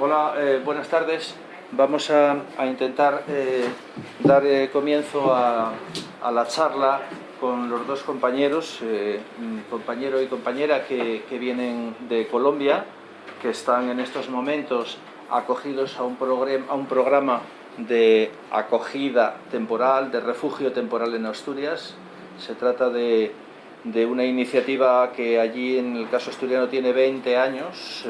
Hola, eh, buenas tardes. Vamos a, intentar eh, dar eh, comienzo a, la charla con los dos compañeros, compañero y compañera que, vienen de Colombia, que están en estos momentos acogidos a un, a un programa de acogida temporal, de refugio temporal en Asturias. Se trata de, una iniciativa que allí en el caso asturiano tiene 20 años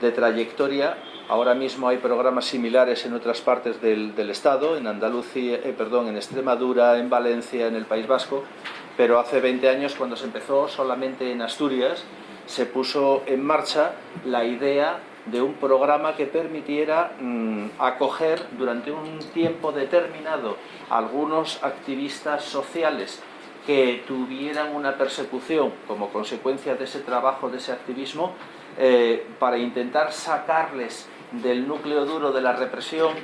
de trayectoria Ahora mismo hay programas similares en otras partes del, Estado, en Andalucía, eh, perdón, en Extremadura, en Valencia, en el País Vasco, pero hace 20 años cuando se empezó solamente en Asturias se puso en marcha la idea de un programa que permitiera mm, acoger durante un tiempo determinado a algunos activistas sociales que tuvieran una persecución como consecuencia de ese trabajo, de ese activismo, eh, para intentar sacarles del núcleo duro de la represión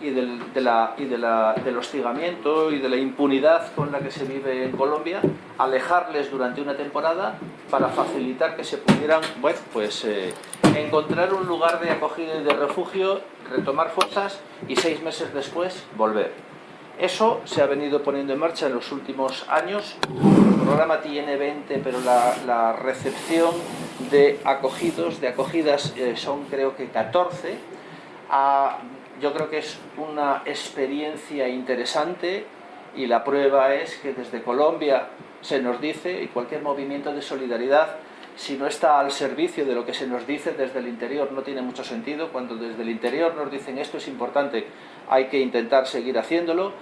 y, del, del hostigamiento y de la impunidad con la que se vive en Colombia, alejarles durante una temporada para facilitar que se pudieran, bueno, pues eh, encontrar un lugar de acogida y de refugio, retomar fuerzas y seis meses después volver. Eso se ha venido poniendo en marcha en los últimos años. El programa tiene 20, pero la recepción de acogidos, de acogidas eh, son creo que 14. Ah, yo creo que es una experiencia interesante y la prueba es que desde Colombia se nos dice, y cualquier movimiento de solidaridad, si no está al servicio de lo que se nos dice desde el interior no tiene mucho sentido, cuando desde el interior nos dicen esto es importante, hay que intentar seguir haciéndolo.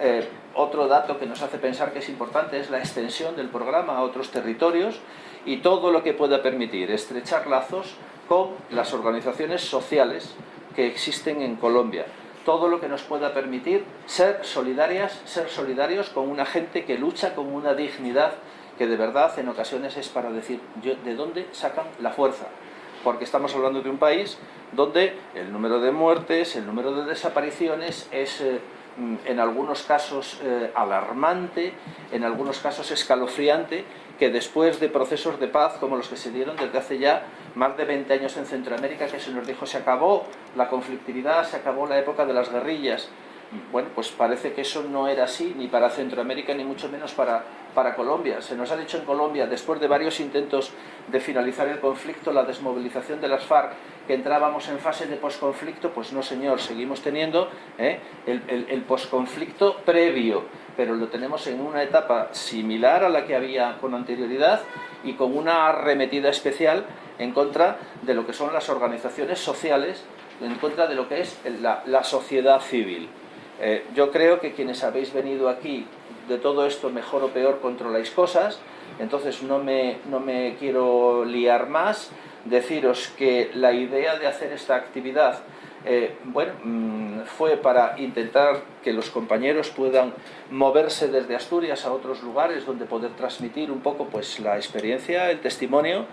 Eh, otro dato que nos hace pensar que es importante es la extensión del programa a otros territorios y todo lo que pueda permitir estrechar lazos con las organizaciones sociales que existen en Colombia. Todo lo que nos pueda permitir ser solidarias, ser solidarios con una gente que lucha con una dignidad que de verdad en ocasiones es para decir de dónde sacan la fuerza. Porque estamos hablando de un país donde el número de muertes, el número de desapariciones es... Eh, Mm, en algunos casos eh, alarmante, en algunos casos escalofriante, que después de procesos de paz como los que se dieron desde hace ya más de 20 años en Centroamérica, que se nos dijo se acabó la conflictividad, se acabó la época de las guerrillas, bueno, pues parece que eso no era así, ni para Centroamérica, ni mucho menos para, para Colombia. Se nos ha dicho en Colombia, después de varios intentos de finalizar el conflicto, la desmovilización de las FARC, que entrábamos en fase de posconflicto, pues no señor, seguimos teniendo ¿eh? el, el, el posconflicto previo, pero lo tenemos en una etapa similar a la que había con anterioridad y con una arremetida especial en contra de lo que son las organizaciones sociales, en contra de lo que es la, la sociedad civil. Eh, yo creo que quienes habéis venido aquí de todo esto, mejor o peor, controláis cosas, entonces no me, no me quiero liar más, deciros que la idea de hacer esta actividad eh, bueno, mm, fue para intentar que los compañeros puedan moverse desde Asturias a otros lugares donde poder transmitir un poco pues, la experiencia, el testimonio.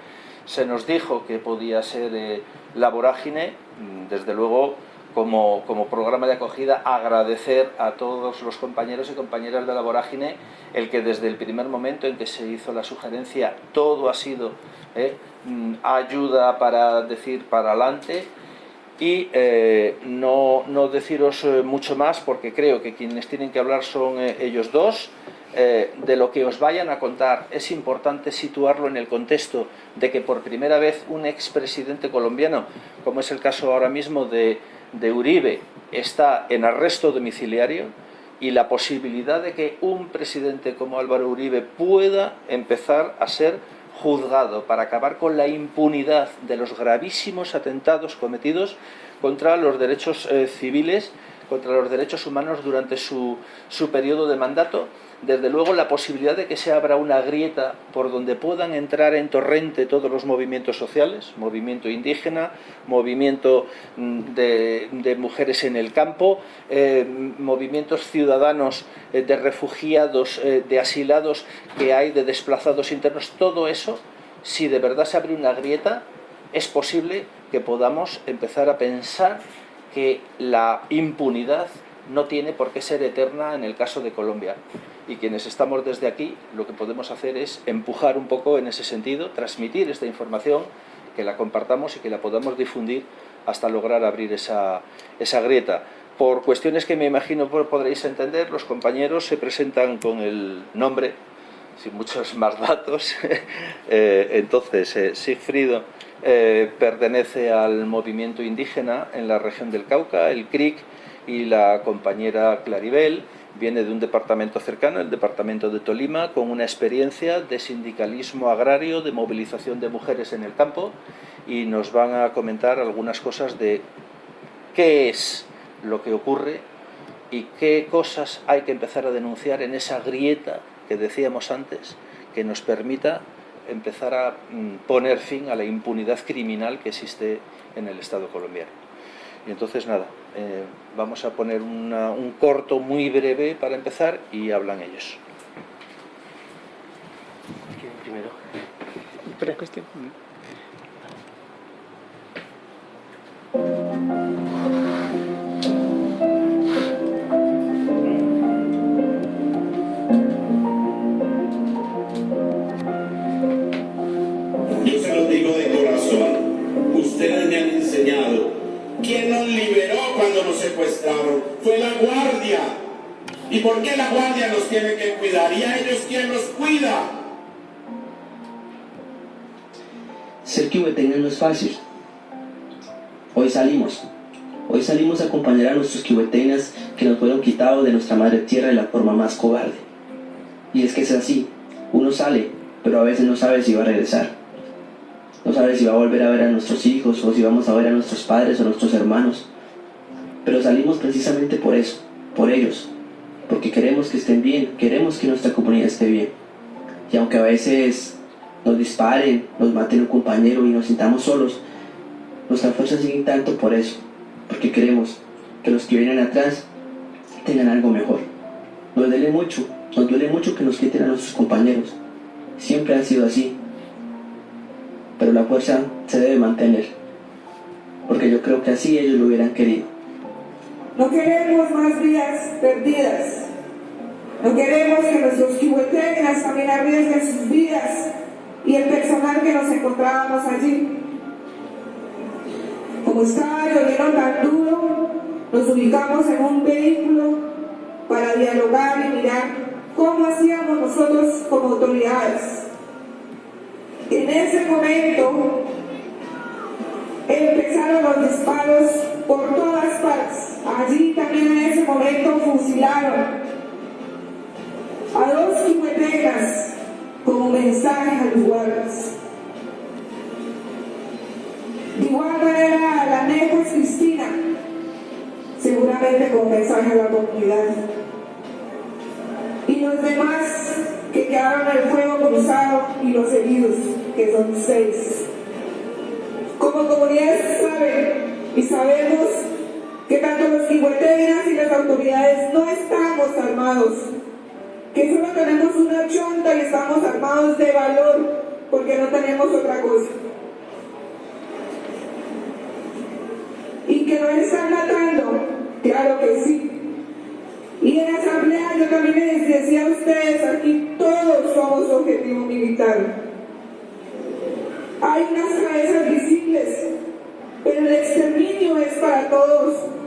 Se nos dijo que podía ser eh, la vorágine, mm, desde luego como, programa de acogida agradecer a todos los compañeros y compañeras de la vorágine el que desde el primer momento en que se hizo la sugerencia todo ha sido eh, mm, ayuda para decir para adelante. Y eh, no, no, deciros eh, mucho más porque creo que quienes tienen que hablar son ellos dos. De lo que os vayan a contar es importante situarlo en el contexto de que por primera vez un expresidente colombiano, como es el caso ahora mismo de, de Uribe está en arresto domiciliario y la posibilidad de que un presidente como Álvaro Uribe pueda empezar a ser juzgado para acabar con la impunidad de los gravísimos atentados cometidos contra los derechos eh, civiles, contra los derechos humanos durante su, su periodo de mandato, desde luego la posibilidad de que se abra una grieta por donde puedan entrar en torrente todos los movimientos sociales, movimiento indígena, movimiento mm, de, mujeres en el campo, eh, movimientos ciudadanos eh, de refugiados, eh, de asilados que hay, de desplazados internos, todo eso, si de verdad se abre una grieta, es posible que podamos empezar a pensar que la impunidad no tiene por qué ser eterna en el caso de Colombia y quienes estamos desde aquí lo que podemos hacer es empujar un poco en ese sentido, transmitir esta información, que la compartamos y que la podamos difundir hasta lograr abrir esa, esa grieta. Por cuestiones que me imagino podréis entender, los compañeros se presentan con el nombre, sin muchos más datos. Eh, entonces, eh, eh, pertenece al movimiento indígena en la región del Cauca, el CRIC, y la compañera Claribel viene de un departamento cercano, el departamento de Tolima, con una experiencia de sindicalismo agrario, de movilización de mujeres en el campo, y nos van a comentar algunas cosas de qué es lo que ocurre y qué cosas hay que empezar a denunciar en esa grieta que decíamos antes, que nos permita empezar a mm, poner fin a la impunidad criminal que existe en el Estado colombiano. Y entonces nada, eh, vamos a poner un corto muy breve para empezar y hablan ellos. Primero. cuestión. Cuando nos secuestraron? Fue la guardia. ¿Y por qué la guardia nos tiene que cuidar? ¿Y a ellos quién los cuida? Ser kihueteño no es fácil. Hoy salimos. Hoy salimos a acompañar a nuestros kihueteñas que nos fueron quitados de nuestra madre tierra de la forma más cobarde. Y es que es así. Uno sale, pero a veces no sabe si va a regresar no sabe si va a volver a ver a nuestros hijos o si vamos a ver a nuestros padres o nuestros hermanos. Pero salimos precisamente por eso, por ellos, porque queremos que estén bien, queremos que nuestra comunidad esté bien. Y aunque a veces nos disparen, nos maten un compañero y nos sintamos solos, nuestra fuerza sigue tanto por eso, porque queremos que los que vienen atrás tengan algo mejor. Nos duele mucho, nos duele mucho que nos quiten a nuestros compañeros. Siempre han sido así, pero la fuerza se debe mantener, porque yo creo que así ellos lo hubieran querido. No queremos más vidas perdidas. No queremos que nuestros kihueteñas también arriesguen sus vidas y el personal que nos encontrábamos allí. Como estaba lloviendo tan duro, nos ubicamos en un vehículo para dialogar y mirar cómo hacíamos nosotros como autoridades en ese momento empezaron los disparos por todas partes. Allí también en ese momento fusilaron a dos quimetegas como mensaje a los guardas. De igual manera a la Nejos Cristina, seguramente como mensaje a la comunidad. Y los demás que quedaron en el fuego cruzado y los heridos, que son seis. Como comunidad saben y sabemos que tanto los igueteras y las autoridades no estamos armados, que solo tenemos una chonta y estamos armados de valor porque no tenemos otra cosa. Y que nos están matando, claro que sí, y en la asamblea yo también les decía a ustedes, aquí todos somos objetivo militar. Hay unas cabezas visibles, el exterminio es para todos.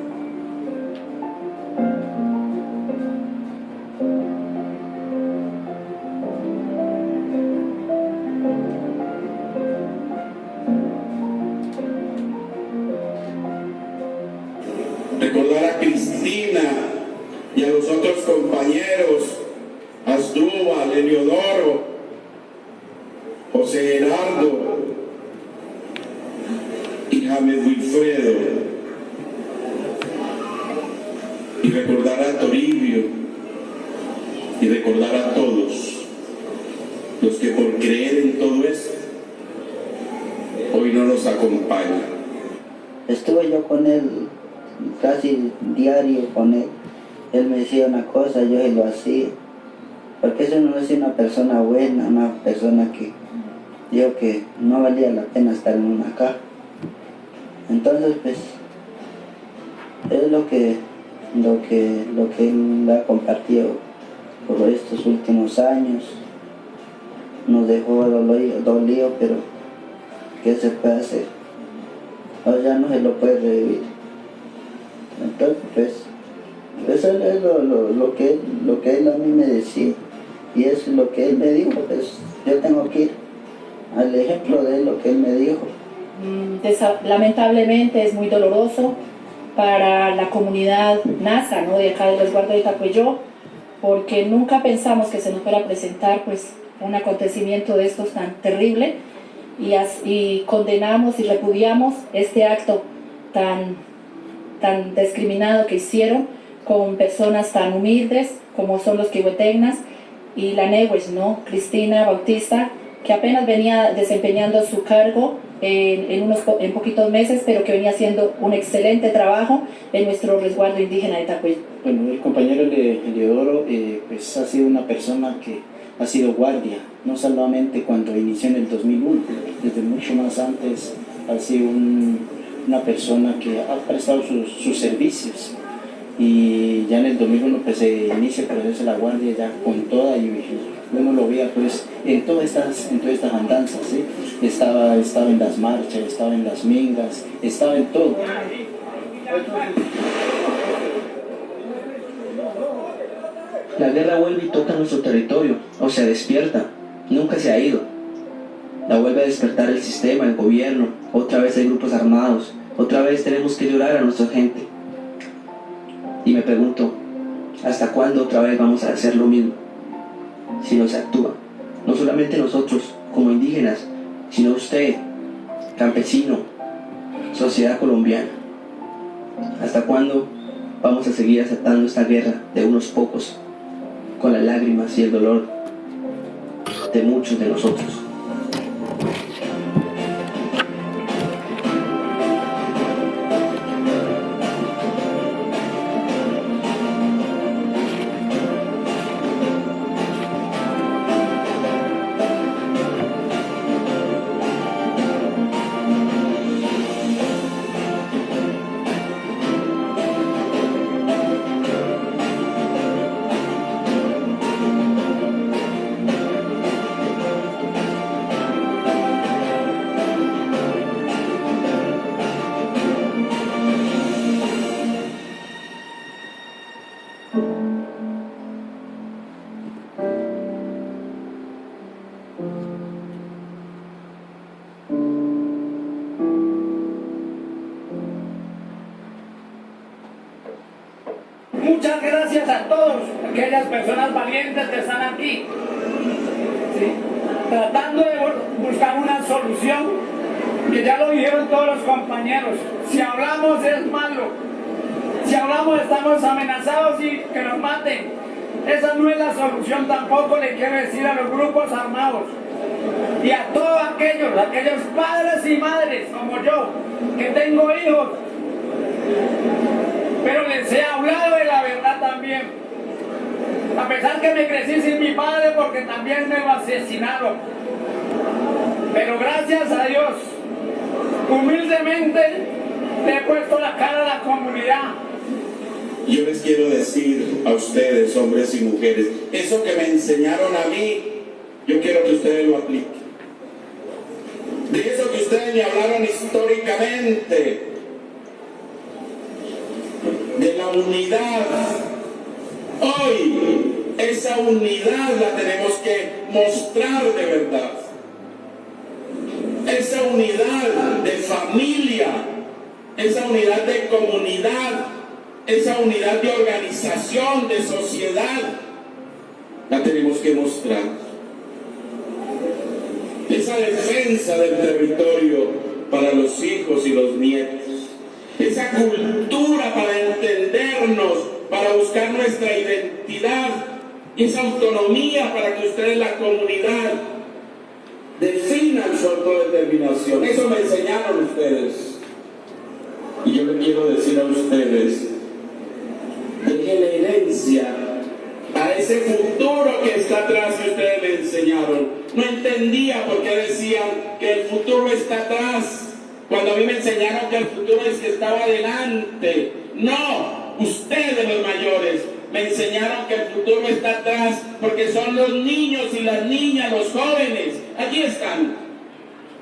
Lamentablemente es muy doloroso para la comunidad NASA, ¿no? de acá del resguardo de Tacuello, porque nunca pensamos que se nos fuera a presentar pues, un acontecimiento de estos tan terrible y, y condenamos y repudiamos este acto tan, tan discriminado que hicieron con personas tan humildes como son los kihuetegnas y la Newes, ¿no? Cristina Bautista, que apenas venía desempeñando su cargo en, en, unos en poquitos meses, pero que venía haciendo un excelente trabajo en nuestro resguardo indígena de Tacuy. Bueno, el compañero Eleodoro eh, pues ha sido una persona que ha sido guardia, no solamente cuando inició en el 2001, desde mucho más antes ha sido un, una persona que ha prestado sus, sus servicios y ya en el 2001 pues se inicia el proceso de la guardia ya con toda y uno lo veía pues en todas estas, en todas estas andanzas, estaba, estaba en las marchas, estaba en las mingas, estaba en todo. La guerra vuelve y toca nuestro territorio, o se despierta, nunca se ha ido. La vuelve a despertar el sistema, el gobierno, otra vez hay grupos armados, otra vez tenemos que llorar a nuestra gente. Y me pregunto, ¿hasta cuándo otra vez vamos a hacer lo mismo? Si no se actúa. No solamente nosotros, como indígenas, sino usted, campesino, sociedad colombiana. ¿Hasta cuándo vamos a seguir aceptando esta guerra de unos pocos, con las lágrimas y el dolor de muchos de nosotros? De organización, de sociedad, la tenemos que mostrar. Esa defensa del territorio para los hijos y los nietos esa cultura para entendernos, para buscar nuestra identidad, esa autonomía para que ustedes, la comunidad, definan su autodeterminación. Eso me enseñaron ustedes. Y yo le quiero decir a ustedes, la herencia a ese futuro que está atrás que ustedes le enseñaron. No entendía por qué decían que el futuro está atrás cuando a mí me enseñaron que el futuro es que estaba adelante. No, ustedes los mayores me enseñaron que el futuro está atrás porque son los niños y las niñas, los jóvenes. Allí están.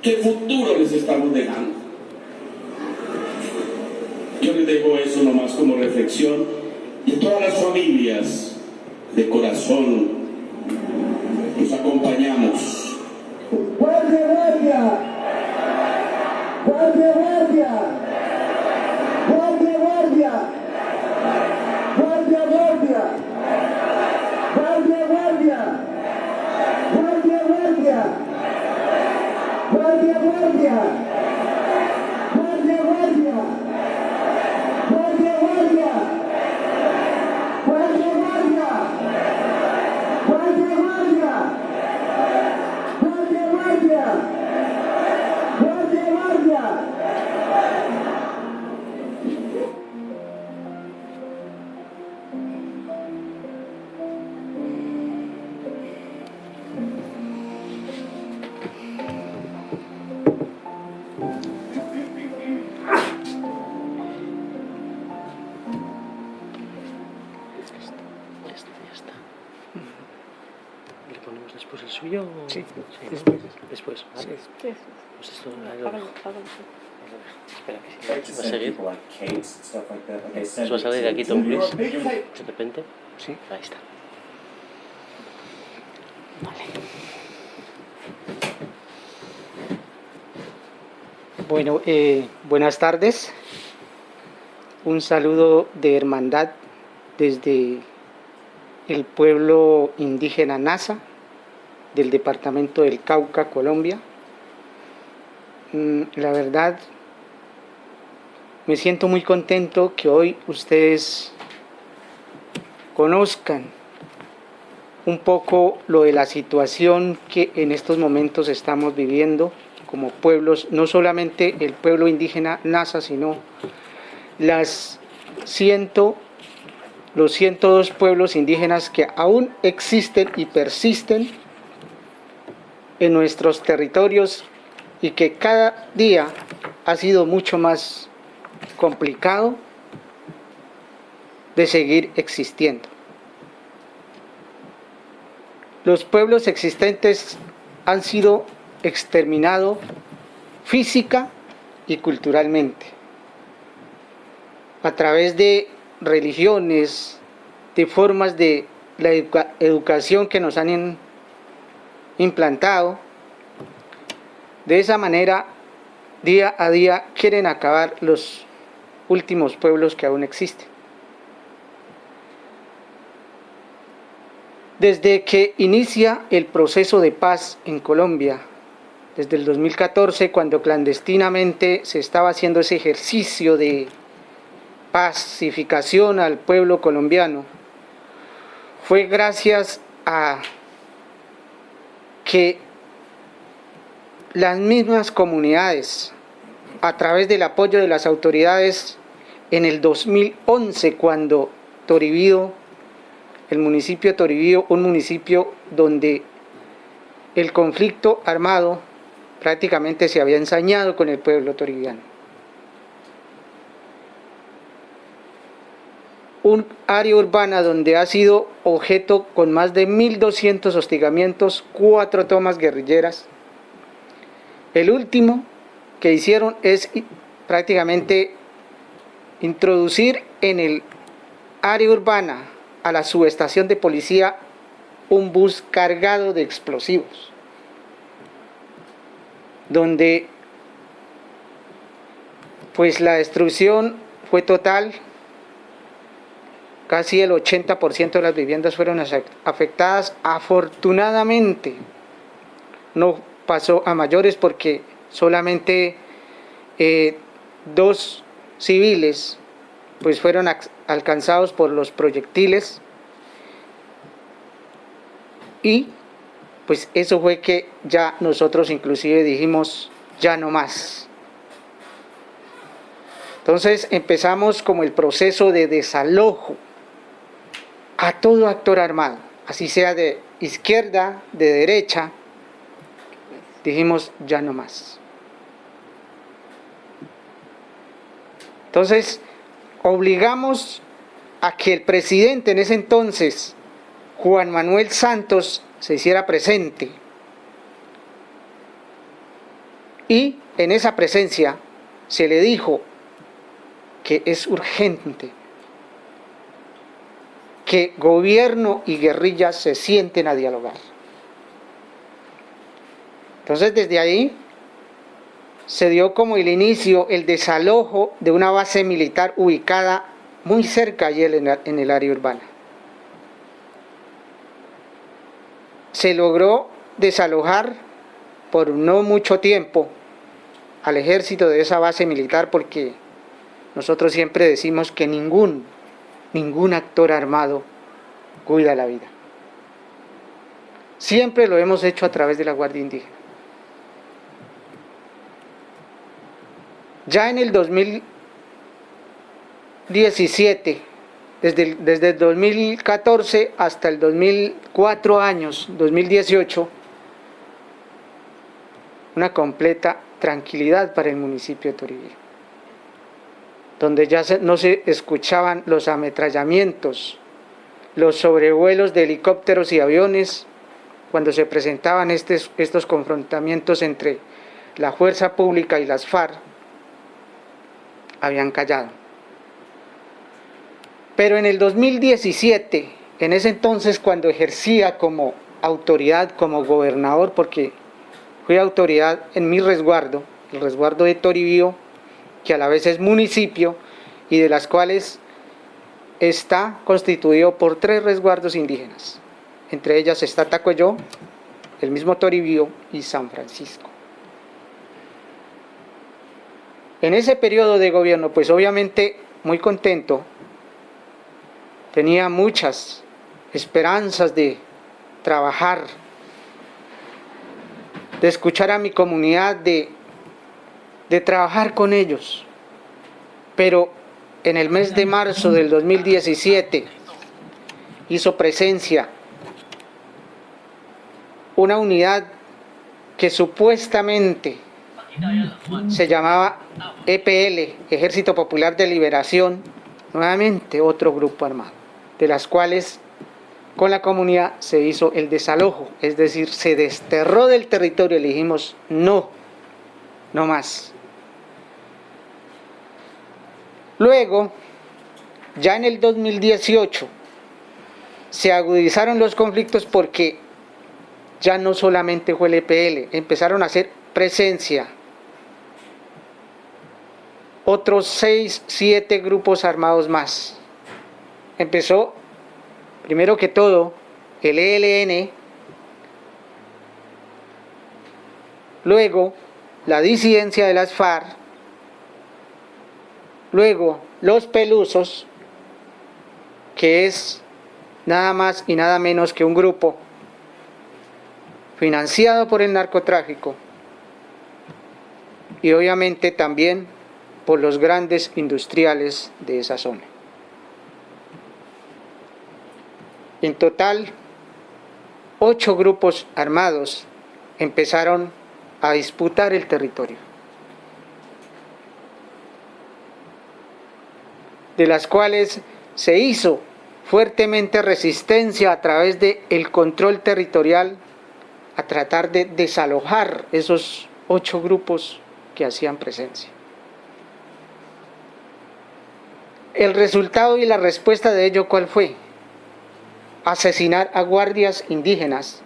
¿Qué futuro les estamos dejando? Yo les dejo eso nomás como reflexión y todas las familias de corazón nos acompañamos. es? ¿Qué es? Pues esto es ah, algo. Espera, que sí. Va a seguir. Pues va a salir de aquí Tom Cruise. De repente. Sí. Ahí está. Vale. Bueno, eh, buenas tardes. Un saludo de hermandad desde el pueblo indígena NASA del departamento del Cauca, Colombia. Mm, La verdad, me siento muy contento que hoy ustedes conozcan un poco lo de la situación que en estos momentos estamos viviendo como pueblos, no solamente el pueblo indígena Nasa, sino las ciento, los 102 pueblos indígenas que aún existen y persisten en nuestros territorios y que cada día ha sido mucho más complicado de seguir existiendo. Los pueblos existentes han sido exterminados física y culturalmente a través de religiones, de formas de la educa- educación que nos han implantado. De esa manera, día a día quieren acabar los últimos pueblos que aún existen. Desde que inicia el proceso de paz en Colombia, desde el 2014, cuando clandestinamente se estaba haciendo ese ejercicio de pacificación al pueblo colombiano, fue gracias a que las mismas comunidades, a través del apoyo de las autoridades, en el 2011, cuando Toribío, el municipio de Toribío, un municipio donde el conflicto armado prácticamente se había ensañado con el pueblo toribiano. Un área urbana donde ha sido objeto con más de 1.200 hostigamientos, cuatro tomas guerrilleras. El último que hicieron es prácticamente introducir en el área urbana a la subestación de policía un bus cargado de explosivos donde pues la destrucción fue total, casi el 80% de las viviendas fueron afec- afectadas, afortunadamente no pasó a mayores porque solamente eh, dos civiles pues fueron alcanzados por los proyectiles y pues eso fue que ya nosotros inclusive dijimos ya no más. Entonces empezamos como el proceso de desalojo a todo actor armado, así sea de izquierda, de derecha, dijimos ya no más. Entonces obligamos a que el presidente en ese entonces, Juan Manuel Santos, se hiciera presente. Y en esa presencia se le dijo que es urgente que gobierno y guerrilla se sienten a dialogar. Entonces desde ahí se dio como el inicio, el desalojo de una base militar ubicada muy cerca allí en el área urbana. Se logró desalojar por no mucho tiempo al ejército de esa base militar porque nosotros siempre decimos que ningún, ningún actor armado cuida la vida. Siempre lo hemos hecho a través de la Guardia Indígena. Ya en el 2017, desde el, desde el 2014 hasta el 2004 años, 2018, una completa tranquilidad para el municipio de Toribio, donde ya no se escuchaban los ametrallamientos, los sobrevuelos de helicópteros y aviones, cuando se presentaban estos confrontamientos entre la fuerza pública y las FARC, habían callado. Pero en el 2017, en ese entonces cuando ejercía como autoridad, como gobernador, porque fui autoridad en mi resguardo, el resguardo de Toribío, que a la vez es municipio y de las cuales está constituido por tres resguardos indígenas. Entre ellas está Tacuayó, el mismo Toribío y San Francisco. En ese periodo de gobierno, pues obviamente muy contento, tenía muchas esperanzas de trabajar, de escuchar a mi comunidad, de, de trabajar con ellos. Pero en el mes de marzo del 2017 hizo presencia una unidad que supuestamente se llamaba EPL, Ejército Popular de Liberación, nuevamente otro grupo armado, de las cuales con la comunidad se hizo el desalojo, es decir, se desterró del territorio le dijimos no, no más. Luego, ya en el 2018, se agudizaron los conflictos porque ya no solamente fue el EPL, empezaron a hacer presencia otros seis, siete grupos armados más. Empezó, primero que todo, el ELN, luego la disidencia de las FARC, luego los pelusos, que es nada más y nada menos que un grupo financiado por el narcotráfico. Y obviamente también por los grandes industriales de esa zona. En total, ocho grupos armados empezaron a disputar el territorio, de las cuales se hizo fuertemente resistencia a través del el control territorial a tratar de desalojar esos ocho grupos que hacían presencia. El resultado y la respuesta de ello, ¿cuál fue? Asesinar a guardias indígenas,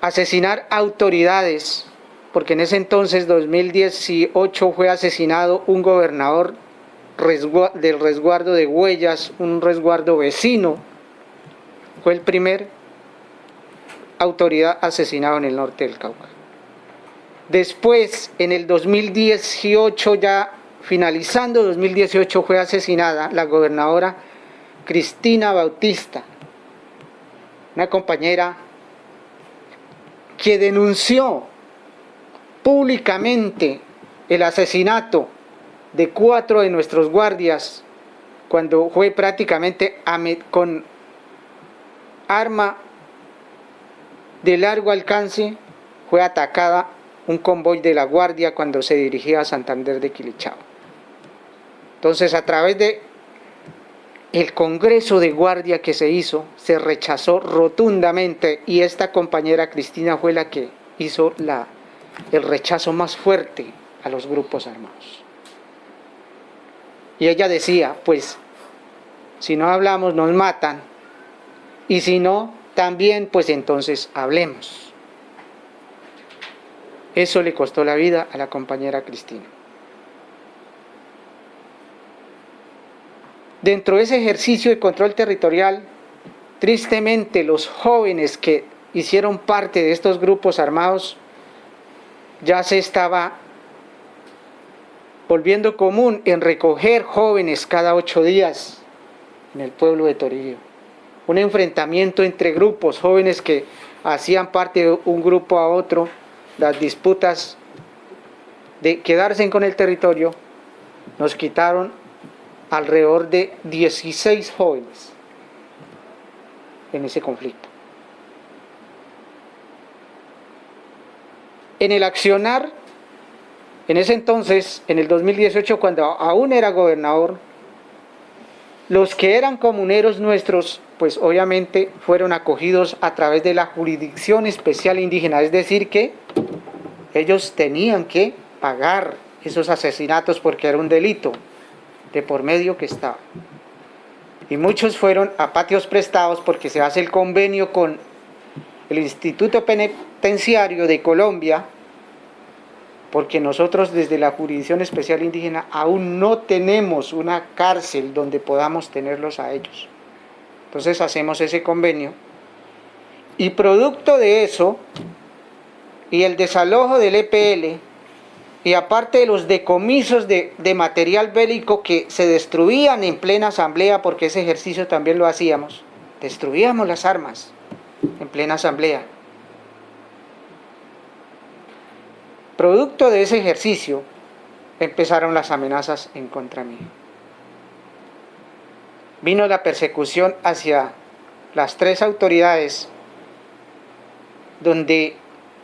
asesinar autoridades, porque en ese entonces, 2018, fue asesinado un gobernador del resguardo de huellas, un resguardo vecino, fue el primer autoridad asesinado en el norte del Cauca. Después, en el 2018 ya finalizando 2018 fue asesinada la gobernadora Cristina Bautista, una compañera que denunció públicamente el asesinato de cuatro de nuestros guardias cuando fue prácticamente con arma de largo alcance, fue atacada un convoy de la Guardia cuando se dirigía a Santander de Quilichao. Entonces, a través de el Congreso de Guardia que se hizo, se rechazó rotundamente y esta compañera Cristina fue la que hizo la, el rechazo más fuerte a los grupos armados. Y ella decía, pues, si no hablamos nos matan, y si no, también, pues entonces hablemos. Eso le costó la vida a la compañera Cristina. Dentro de ese ejercicio de control territorial, tristemente los jóvenes que hicieron parte de estos grupos armados ya se estaba volviendo común en recoger jóvenes cada ocho días en el pueblo de Torillo. Un enfrentamiento entre grupos, jóvenes que hacían parte de un grupo a otro, las disputas de quedarse con el territorio, nos quitaron alrededor de 16 jóvenes en ese conflicto. En el accionar, en ese entonces, en el 2018, cuando aún era gobernador, los que eran comuneros nuestros, pues obviamente fueron acogidos a través de la jurisdicción especial indígena, es decir que ellos tenían que pagar esos asesinatos porque era un delito de por medio que estaba. Y muchos fueron a patios prestados porque se hace el convenio con el Instituto Penitenciario de Colombia, porque nosotros desde la Jurisdicción Especial Indígena aún no tenemos una cárcel donde podamos tenerlos a ellos. Entonces hacemos ese convenio y producto de eso y el desalojo del EPL y aparte de los decomisos de, material bélico que se destruían en plena asamblea, porque ese ejercicio también lo hacíamos, destruíamos las armas en plena asamblea. Producto de ese ejercicio empezaron las amenazas en contra mí. Vino la persecución hacia las tres autoridades donde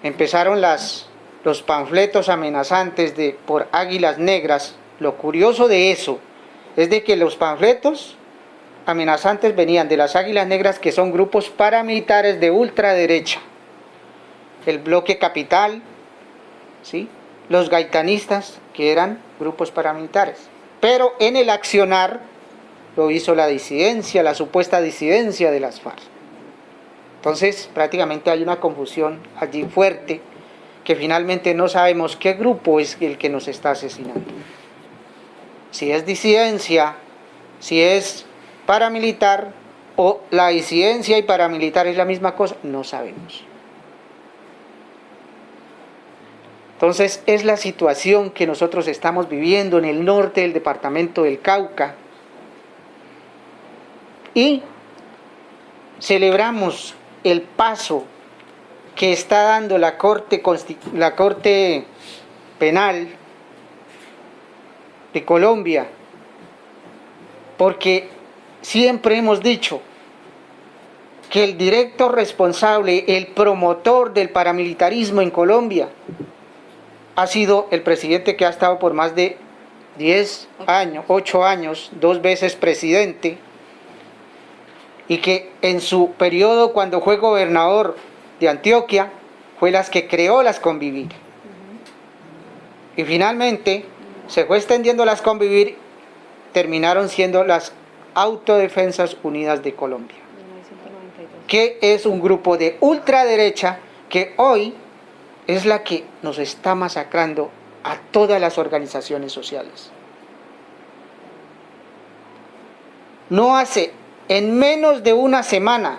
empezaron las los panfletos amenazantes de, por águilas negras, lo curioso de eso es de que los panfletos amenazantes venían de las águilas negras que son grupos paramilitares de ultraderecha. El bloque capital, ¿sí? los gaitanistas que eran grupos paramilitares. Pero en el accionar lo hizo la disidencia, la supuesta disidencia de las FARC. Entonces prácticamente hay una confusión allí fuerte que finalmente no sabemos qué grupo es el que nos está asesinando. Si es disidencia, si es paramilitar o la disidencia y paramilitar es la misma cosa, no sabemos. Entonces es la situación que nosotros estamos viviendo en el norte del departamento del Cauca y celebramos el paso que está dando la Corte, la Corte Penal de Colombia, porque siempre hemos dicho que el directo responsable, el promotor del paramilitarismo en Colombia, ha sido el presidente que ha estado por más de 10 años, 8 años, dos veces presidente, y que en su periodo cuando fue gobernador de Antioquia fue las que creó las convivir. Y finalmente se fue extendiendo las convivir, terminaron siendo las Autodefensas Unidas de Colombia, que es un grupo de ultraderecha que hoy es la que nos está masacrando a todas las organizaciones sociales. No hace, en menos de una semana,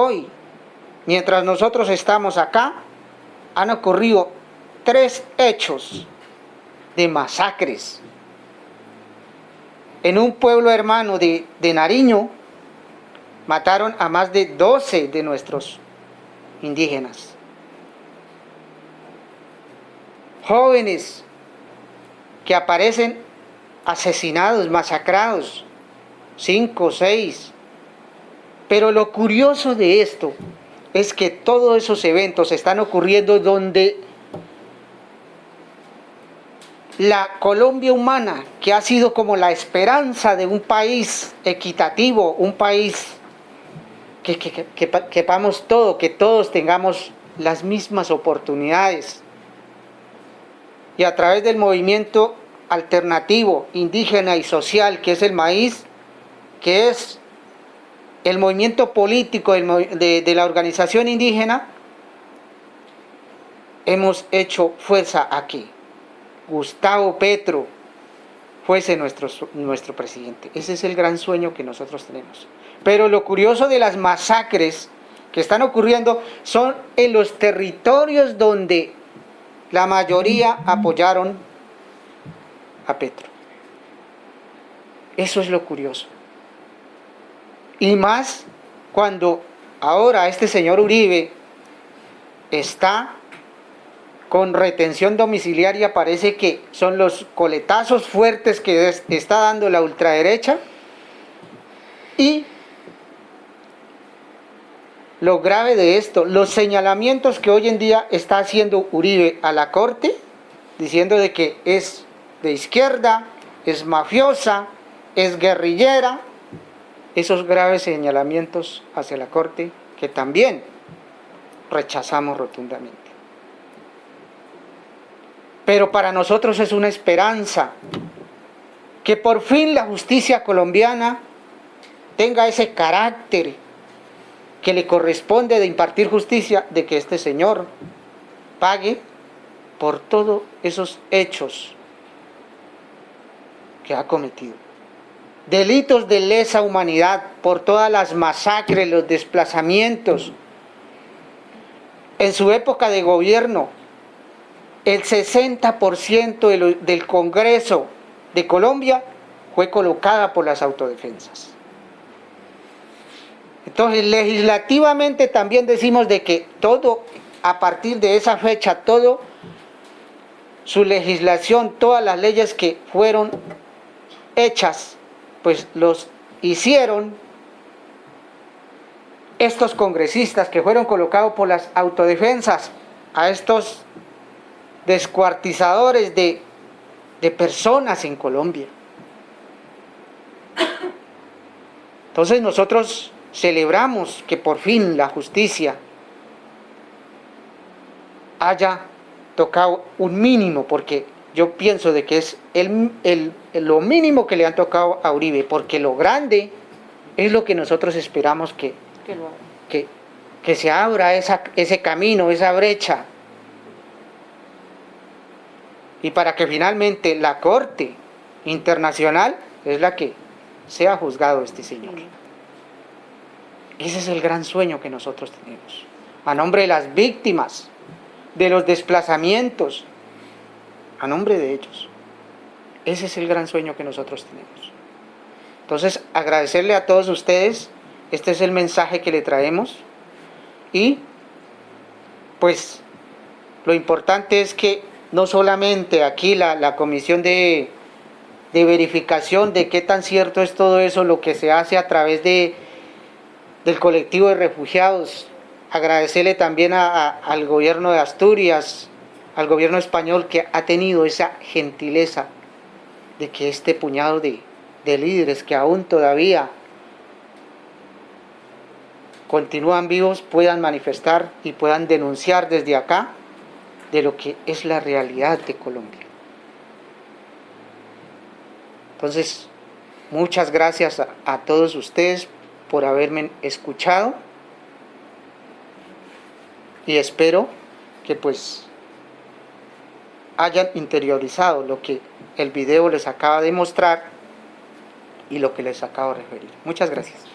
Hoy, mientras nosotros estamos acá, han ocurrido tres hechos de masacres. En un pueblo hermano de, de Nariño, mataron a más de 12 de nuestros indígenas. Jóvenes que aparecen asesinados, masacrados, cinco, seis, pero lo curioso de esto es que todos esos eventos están ocurriendo donde la Colombia humana, que ha sido como la esperanza de un país equitativo, un país que, que, que, todo, que todos tengamos las mismas oportunidades. y a través del movimiento alternativo, indígena y social que es el maíz, que es el movimiento político de, de la organización indígena, hemos hecho fuerza aquí. Gustavo Petro fuese nuestro, nuestro presidente. Ese es el gran sueño que nosotros tenemos. Pero lo curioso de las masacres que están ocurriendo son en los territorios donde la mayoría apoyaron a Petro. Eso es lo curioso. Y más cuando ahora este señor Uribe está con retención domiciliaria, parece que son los coletazos fuertes que está dando la ultraderecha y lo grave de esto, los señalamientos que hoy en día está haciendo Uribe a la corte, diciendo de que es de izquierda, es mafiosa, es guerrillera, esos graves señalamientos hacia la corte que también rechazamos rotundamente. Pero para nosotros es una esperanza que por fin la justicia colombiana tenga ese carácter que le corresponde de impartir justicia, de que este señor pague por todos esos hechos que ha cometido. Delitos de lesa humanidad por todas las masacres, los desplazamientos. En su época de gobierno, el 60% del Congreso de Colombia fue colocada por las autodefensas. Entonces, legislativamente también decimos de que todo, a partir de esa fecha, todo, su legislación, todas las leyes que fueron hechas, pues los hicieron estos congresistas que fueron colocados por las autodefensas a estos descuartizadores de, de personas en Colombia. Entonces nosotros celebramos que por fin la justicia haya tocado un mínimo, porque yo pienso de que es el, lo mínimo que le han tocado a Uribe, porque lo grande es lo que nosotros esperamos que, que, que se abra esa, ese camino, esa brecha, y para que finalmente la Corte Internacional es la que sea juzgado este señor. Ese es el gran sueño que nosotros tenemos. A nombre de las víctimas, de los desplazamientos, a nombre de ellos. Ese es el gran sueño que nosotros tenemos. Entonces, agradecerle a todos ustedes, este es el mensaje que le traemos y pues lo importante es que no solamente aquí la, comisión de, de verificación de qué tan cierto es todo eso, lo que se hace a través de del colectivo de refugiados, agradecerle también al gobierno de Asturias, al gobierno español que ha tenido esa gentileza de que este puñado de, de líderes que aún todavía continúan vivos puedan manifestar y puedan denunciar desde acá de lo que es la realidad de Colombia. Entonces, muchas gracias a todos ustedes por haberme escuchado y espero que pues hayan interiorizado lo que el video les acaba de mostrar y lo que les acabo de referir. Muchas gracias.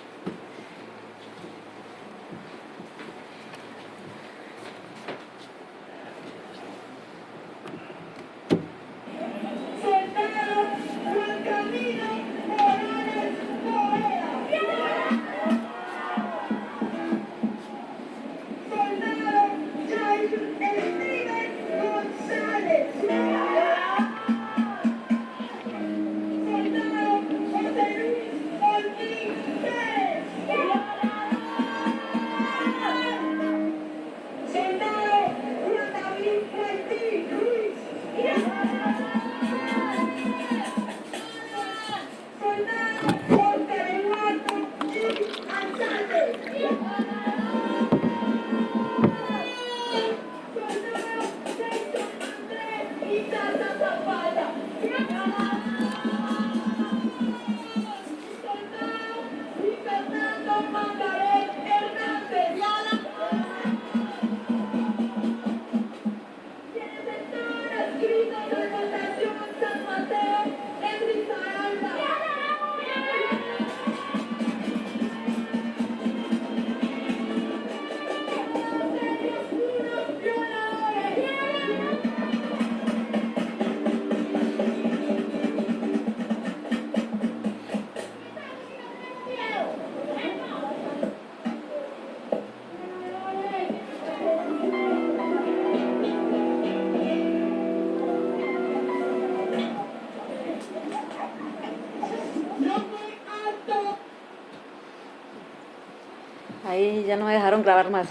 Grabar más.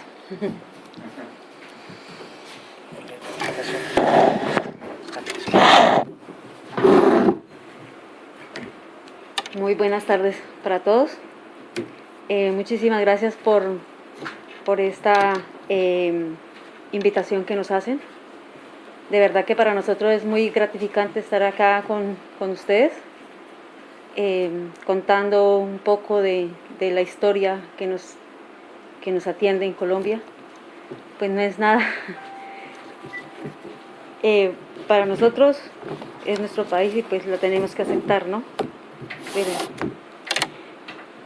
Muy buenas tardes para todos. Eh, muchísimas gracias por, por esta eh, invitación que nos hacen. De verdad que para nosotros es muy gratificante estar acá con, con ustedes, eh, contando un poco de, de la historia que nos que nos atiende en Colombia, pues no es nada. Eh, para nosotros es nuestro país y pues lo tenemos que aceptar, ¿no?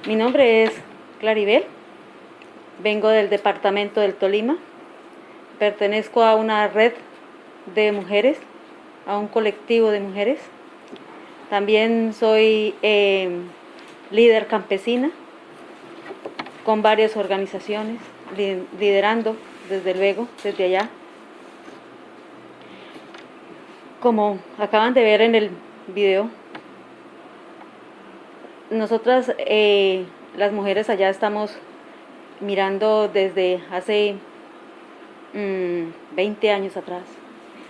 mi nombre es Claribel, vengo del departamento del Tolima, pertenezco a una red de mujeres, a un colectivo de mujeres. También soy eh, líder campesina con varias organizaciones, liderando desde luego, desde allá. Como acaban de ver en el video, nosotras, eh, las mujeres allá estamos mirando desde hace 20 mm, años atrás,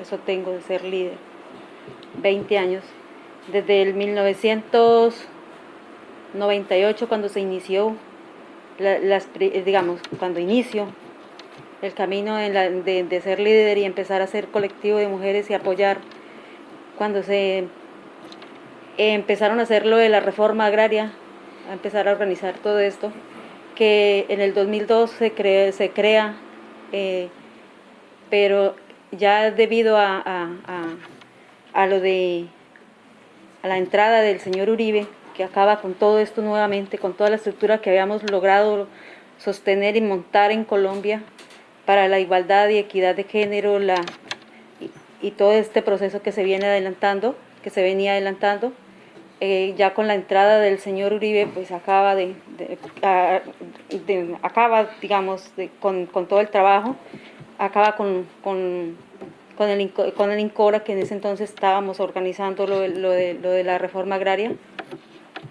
eso tengo de ser líder, 20 años, desde el 1998 cuando se inició las, eh, digamos, cuando inicio el camino de, ser líder y empezar a ser colectivo de mujeres y apoyar, cuando se empezaron a hacer lo de la reforma agraria, a empezar a organizar todo esto, que en el 2002 se, crea, se crea eh, pero ya debido a, a, a, lo de a la entrada del señor Uribe, que acaba con todo esto nuevamente, con toda la estructura que habíamos logrado sostener y montar en Colombia para la igualdad y equidad de género la, y, todo este proceso que se viene adelantando, que se venía adelantando. Eh, ya con la entrada del señor Uribe, pues acaba de, acaba, digamos, con, con, todo el trabajo, acaba con, con, con, el, con el INCORA, que en ese entonces estábamos organizando lo, lo, lo de la reforma agraria,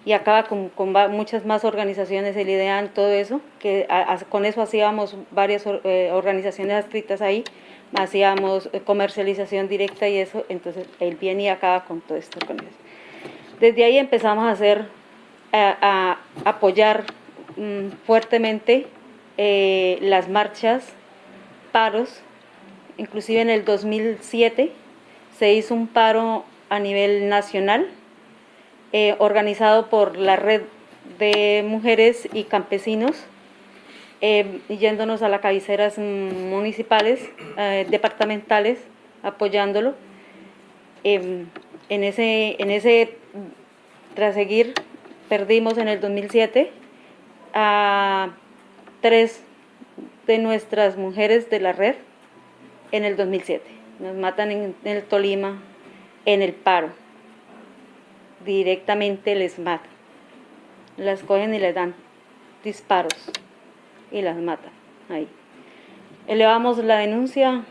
y acaba con, muchas más organizaciones, el IDEAN, todo eso, que con eso hacíamos varias eh, organizaciones adscritas ahí, hacíamos eh, comercialización directa y eso, entonces él viene y acaba con todo esto. Desde ahí empezamos a hacer, a, apoyar mm, fuertemente eh, las marchas, paros, inclusive en el 2007 se hizo un paro a nivel nacional, eh, organizado por la red de mujeres y campesinos, eh, yéndonos a las cabeceras municipales, eh, departamentales, apoyándolo. en ese, en ese seguir perdimos en el 2007 a tres de nuestras mujeres de la red en el 2007. Nos matan en el Tolima, en el paro directamente les matan. Las cogen y les dan disparos y las matan ahí. Elevamos la denuncia,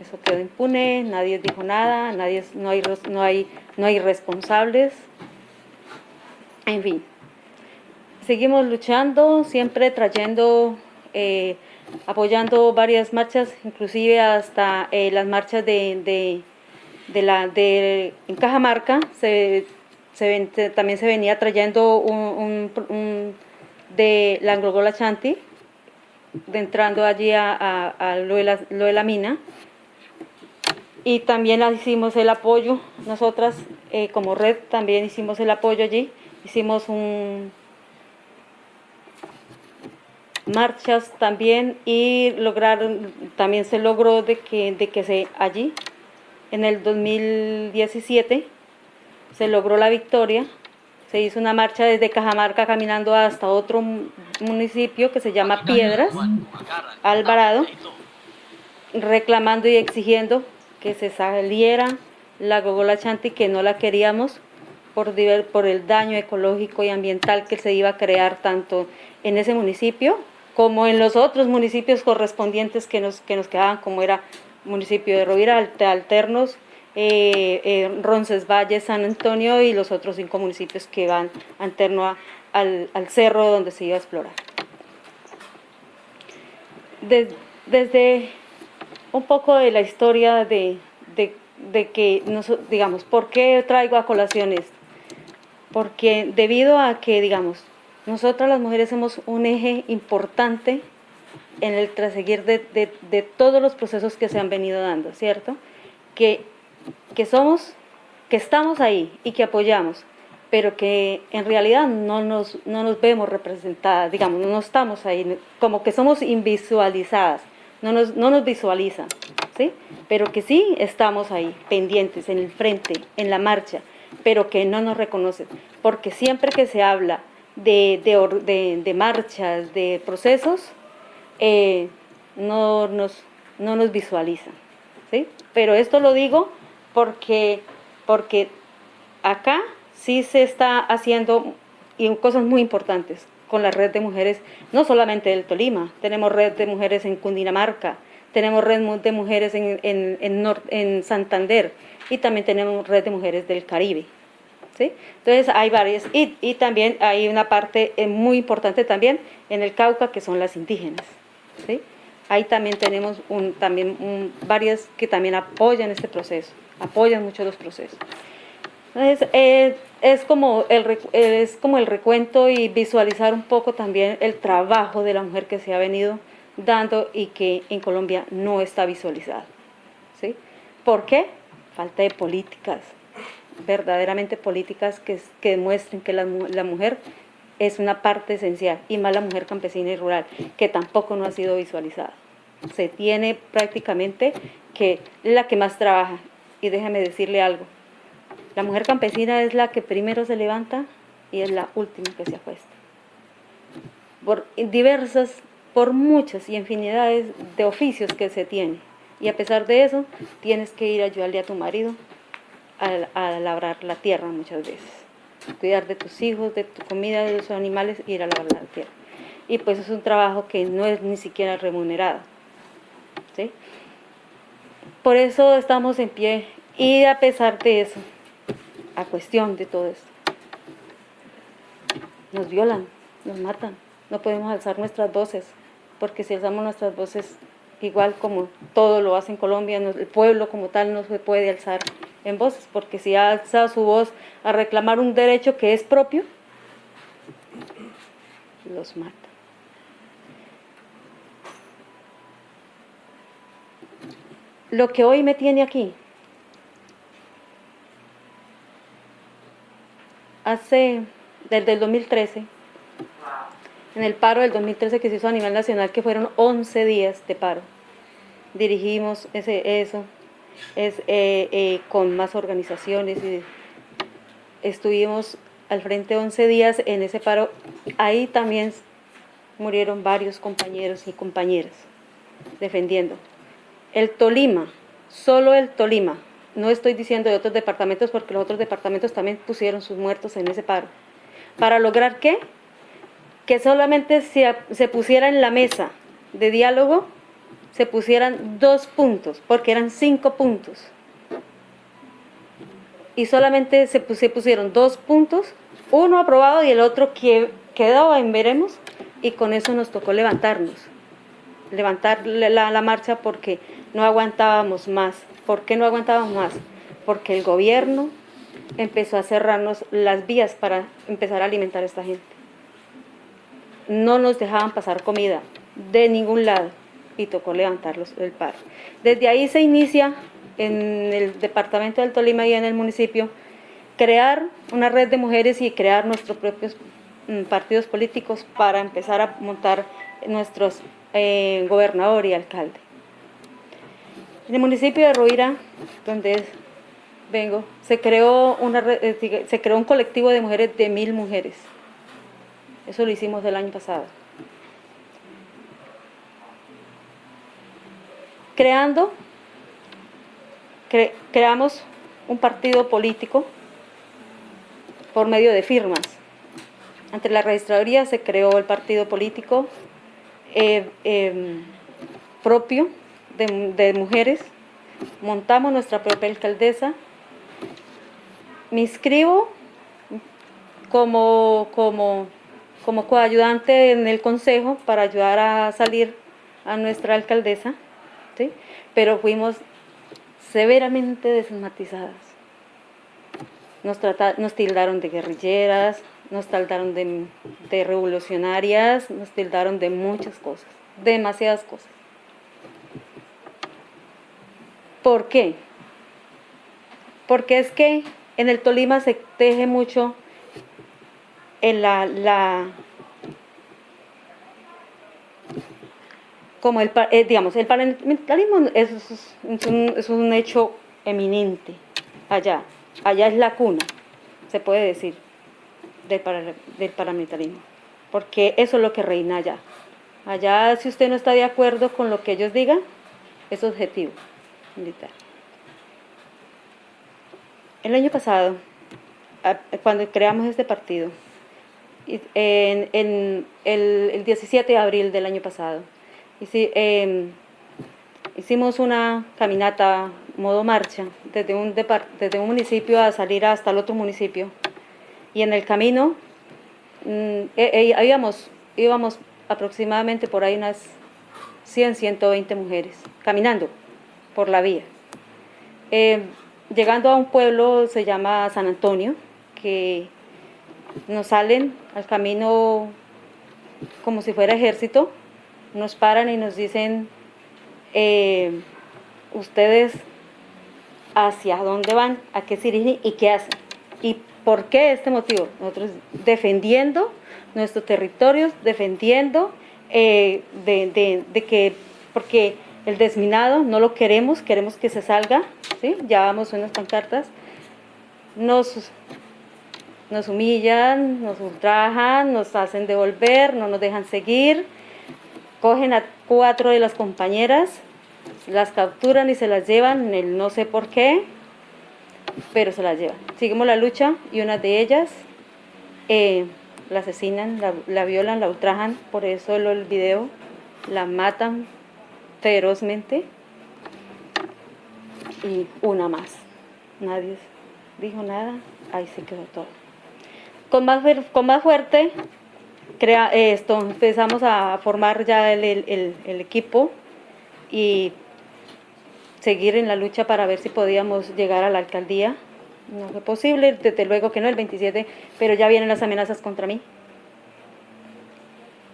eso quedó impune, nadie dijo nada, nadie, no, hay, no, hay, no hay responsables, en fin. Seguimos luchando, siempre trayendo, eh, apoyando varias marchas, inclusive hasta eh, las marchas de, de, la, de, en Cajamarca, se también se venía trayendo de la Anglogola Chanti, de entrando allí a, lo, de la, mina. Y también hicimos el apoyo, nosotras eh, como red también hicimos el apoyo allí, hicimos un marchas también y lograron, también se logró de que, de que se allí en el 2017 se logró la victoria, se hizo una marcha desde Cajamarca caminando hasta otro municipio que se llama Piedras, Alvarado, reclamando y exigiendo que se saliera la Gogola Chanti, que no la queríamos, por, por el daño ecológico y ambiental que se iba a crear tanto en ese municipio como en los otros municipios correspondientes que nos, que nos quedaban, como era municipio de Rovira, Alte- Alternos, eh, eh, Roncesvalles, San Antonio y los otros cinco municipios que van alterno a- al, al cerro donde se iba a explorar. Des- desde un poco de la historia de, de- de que, noso- digamos, ¿por qué traigo a colación esto? Porque debido a que, digamos, nosotras las mujeres somos un eje importante en el traseguir de, de- de todos los procesos que se han venido dando, ¿cierto? Que, que somos, que estamos ahí y que apoyamos, pero que en realidad no nos, no nos vemos representadas, digamos, no estamos ahí, como que somos invisualizadas, no nos, no nos visualizan, ¿sí? Pero que sí estamos ahí, pendientes, en el frente, en la marcha, pero que no nos reconocen, porque siempre que se habla de, de, de- de marchas, de procesos, eh, no, nos, no nos visualizan, ¿sí? Pero esto lo digo porque, porque acá sí se está haciendo y cosas muy importantes con la red de mujeres, no solamente del Tolima, tenemos red de mujeres en Cundinamarca, tenemos red de mujeres en, en, en, Santander y también tenemos red de mujeres del Caribe. ¿sí? Entonces hay varias y, y también hay una parte eh, muy importante también en el Cauca que son las indígenas. ¿sí? Ahí también tenemos también varias que también apoyan este proceso, apoyan mucho los procesos. Entonces, eh, es, como el, es como el recuento y visualizar un poco también el trabajo de la mujer que se ha venido dando y que en Colombia no está visualizado. ¿sí? ¿Por qué? Falta de políticas, verdaderamente políticas que, que demuestren que la, la mujer es una parte esencial, y más la mujer campesina y rural, que tampoco no ha sido visualizada. Se tiene prácticamente que la que más trabaja, y déjame decirle algo, la mujer campesina es la que primero se levanta y es la última que se acuesta. Por diversas, por muchas y infinidades de oficios que se tiene. Y a pesar de eso, tienes que ir a ayudarle a tu marido a, a labrar la tierra muchas veces. Cuidar de tus hijos, de tu comida, de los animales, ir a labrar la tierra. Y pues es un trabajo que no es ni siquiera remunerado. ¿sí? Por eso estamos en pie. Y a pesar de eso, a cuestión de todo esto, nos violan, nos matan. No podemos alzar nuestras voces, porque si alzamos nuestras voces, igual como todo lo hace en Colombia, el pueblo como tal no se puede alzar en voces, porque si alza su voz a reclamar un derecho que es propio, los mata. Lo que hoy me tiene aquí, hace, desde el 2013, en el paro del 2013 que se hizo a nivel nacional, que fueron 11 días de paro. Dirigimos ese, eso es, eh, eh, con más organizaciones y estuvimos al frente 11 días en ese paro. Ahí también murieron varios compañeros y compañeras defendiendo. El Tolima, solo el Tolima, no estoy diciendo de otros departamentos porque los otros departamentos también pusieron sus muertos en ese paro. ¿Para lograr qué? Que solamente se, se pusiera en la mesa de diálogo, se pusieran dos puntos, porque eran cinco puntos. Y solamente se, pus- se pusieron dos puntos, uno aprobado y el otro que quedaba en veremos, y con eso nos tocó levantarnos levantar la marcha porque no aguantábamos más. ¿Por qué no aguantábamos más? Porque el gobierno empezó a cerrarnos las vías para empezar a alimentar a esta gente. No nos dejaban pasar comida de ningún lado y tocó levantarlos el paro. Desde ahí se inicia en el departamento del Tolima y en el municipio crear una red de mujeres y crear nuestros propios mm, partidos políticos para empezar a montar nuestros eh, gobernador y alcalde. En el municipio de Ruira, donde vengo, eh, se creó un colectivo de mujeres de mil mujeres. Eso lo hicimos el año pasado. Creando, cre- creamos un partido político por medio de firmas. Ante la registraduría se creó el partido político eh, em, propio de, mujeres, montamos nuestra propia alcaldesa, me inscribo como, como, como coayudante en el consejo para ayudar a salir a nuestra alcaldesa, ¿sí? pero fuimos severamente desmatizadas. Nos, nos tildaron de guerrilleras, nos tildaron de, de revolucionarias, nos tildaron de muchas cosas, demasiadas cosas. ¿Por qué? Porque es que en el Tolima se teje mucho en la, la como el, eh, digamos, el parlamentarismo es, es, un, hecho eminente allá, allá es la cuna, se puede decir, del, del parlamentarismo, porque eso es lo que reina allá. Allá, si usted no está de acuerdo con lo que ellos digan, es objetivo militar. El año pasado, cuando creamos este partido, en, el, el, 17 de abril del año pasado, eh, hicimos una caminata modo marcha desde un, desde un municipio a salir hasta el otro municipio y en el camino eh, íbamos, íbamos aproximadamente por ahí unas 100, 120 mujeres caminando por la vía. Eh, llegando a un pueblo se llama San Antonio, que nos salen al camino como si fuera ejército, nos paran y nos dicen, eh, ustedes hacia dónde van, a qué se dirigen y qué hacen. ¿Y por qué este motivo? Nosotros defendiendo nuestros territorios, defendiendo eh, de, de, de que, porque el desminado no lo queremos, queremos que se salga, ¿sí? ya vamos unas pancartas, nos, nos humillan, nos ultrajan, nos hacen devolver, no nos dejan seguir, cogen a cuatro de las compañeras, las capturan y se las llevan, el no sé por qué, pero se las llevan. Seguimos la lucha y una de ellas eh, la asesinan, la, la, violan, la ultrajan, por eso el video, la matan ferozmente y una más. Nadie dijo nada, ahí se quedó todo. Con más, con más fuerte, crea, esto, empezamos a formar ya el, el, el equipo y seguir en la lucha para ver si podíamos llegar a la alcaldía. No fue posible, desde luego que no, el 27, pero ya vienen las amenazas contra mí,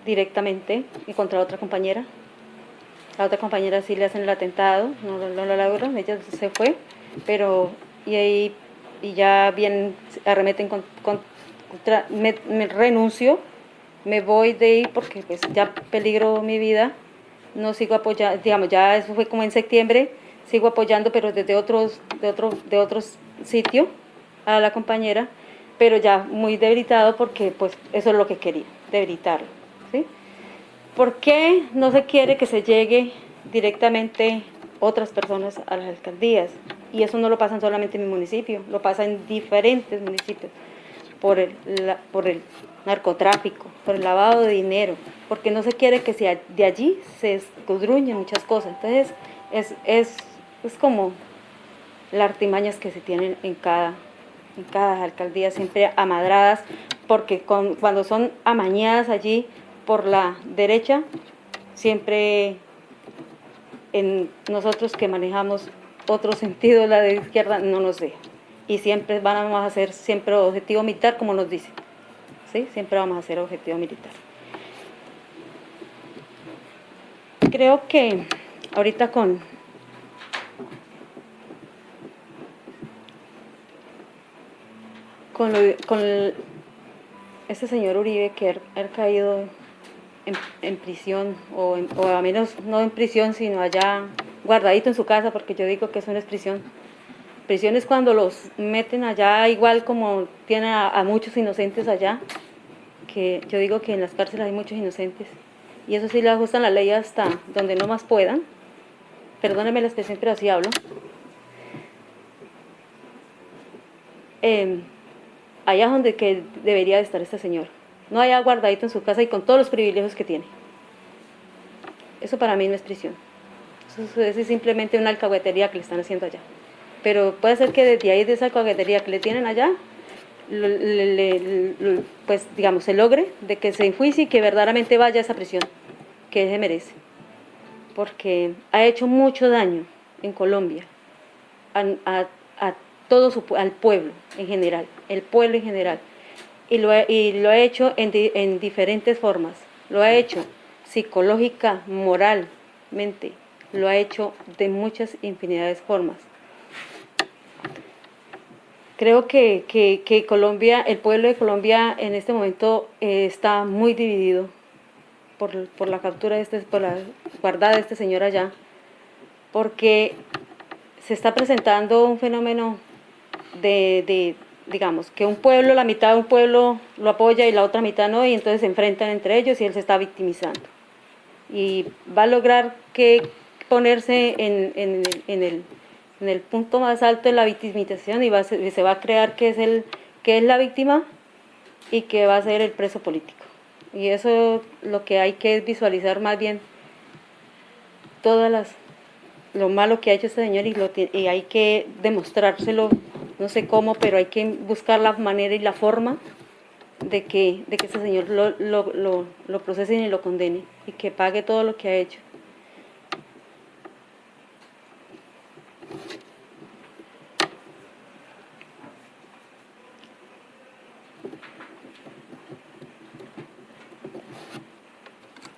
directamente, y contra otra compañera. La otra compañera sí le hacen el atentado, no, no lo logró, ella se fue, pero y ahí y ya bien arremeten con, contra, me, renuncio, me voy de ahí porque pues ya peligro mi vida, no sigo apoyando, digamos, ya eso fue como en septiembre, sigo apoyando pero desde otros, de otro, de otros sitio a la compañera, pero ya muy debilitado porque pues eso es lo que quería, debilitarlo. ¿Por qué no se quiere que se llegue directamente otras personas a las alcaldías? Y eso no lo pasa solamente en mi municipio, lo pasa en diferentes municipios, por el, por el narcotráfico, por el lavado de dinero, porque no se quiere que sea de allí se escudruñen muchas cosas. Entonces, es, es, es como las artimañas que se tienen en cada, en cada alcaldía, siempre amadradas, porque cuando son amañadas allí, por la derecha, siempre en nosotros que manejamos otro sentido, la de izquierda, no nos deja. Y siempre vamos a hacer siempre objetivo militar, como nos dicen. ¿Sí? Siempre vamos a hacer objetivo militar. Creo que ahorita con... Con, lo, con el, ese señor Uribe que ha caído en, prisión, o, en, o a menos no en prisión, sino allá guardadito en su casa, porque yo digo que eso no es prisión. Prisión es cuando los meten allá, igual como tienen a, muchos inocentes allá, que yo digo que en las cárceles hay muchos inocentes, y eso sí le ajustan la ley hasta donde no más puedan. Perdónenme la expresión, pero así hablo. Eh, allá donde que debería de estar este señor. No allá guardadito en su casa y con todos los privilegios que tiene. Eso para mí no es prisión. Eso, es simplemente una alcahuetería que le están haciendo allá. Pero puede ser que desde ahí, de esa alcahuetería que le tienen allá, pues digamos, se logre de que se enjuicie y que verdaderamente vaya a esa prisión que se merece. Porque ha hecho mucho daño en Colombia a, todo su, al pueblo en general, el pueblo en general. Y lo, ha hecho en, en diferentes formas. Lo ha hecho psicológica, moralmente, lo ha hecho de muchas infinidades de formas. Creo que, que, Colombia, el pueblo de Colombia en este momento eh, está muy dividido por, por, la captura de este, por la guardada de este señor allá, porque se está presentando un fenómeno de, digamos, que un pueblo, la mitad de un pueblo lo apoya y la otra mitad no, y entonces se enfrentan entre ellos y él se está victimizando. Y va a lograr que ponerse en, en, el punto más alto de la victimización y, se va a crear que es, el, que es la víctima y que va a ser el preso político. Y eso lo que hay que visualizar más bien todas las lo malo que ha hecho este señor y, lo, y hay que demostrárselo, no sé cómo, pero hay que buscar la manera y la forma de que, de que este señor lo, lo, lo, procesen y lo condene y que pague todo lo que ha hecho.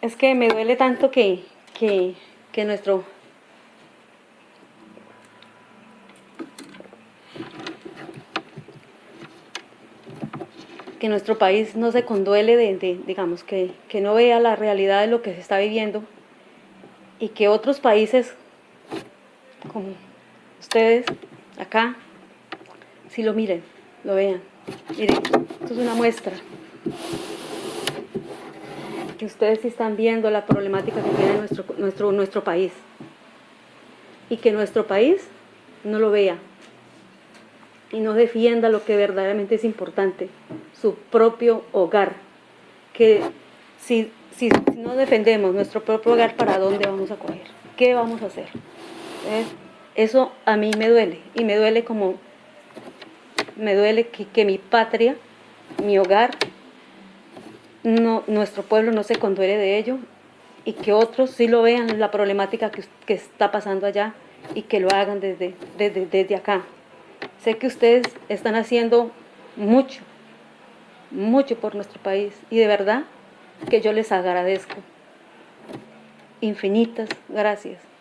Es que me duele tanto que, que, que nuestro que nuestro país no se conduele de, digamos, que, que, no vea la realidad de lo que se está viviendo y que otros países como ustedes acá, si lo miren, lo vean. Miren, esto es una muestra. Que ustedes sí están viendo la problemática que tiene nuestro, nuestro, nuestro país. Y que nuestro país no lo vea. Y no defienda lo que verdaderamente es importante, su propio hogar. Que si, si, no defendemos nuestro propio hogar, ¿para dónde vamos a coger? ¿Qué vamos a hacer? ¿Eh? Eso a mí me duele y me duele como, me duele que, mi patria, mi hogar, no, nuestro pueblo no se conduele de ello y que otros sí lo vean la problemática que, está pasando allá y que lo hagan desde, desde, desde acá. Sé que ustedes están haciendo mucho, mucho por nuestro país y de verdad que yo les agradezco. Infinitas gracias.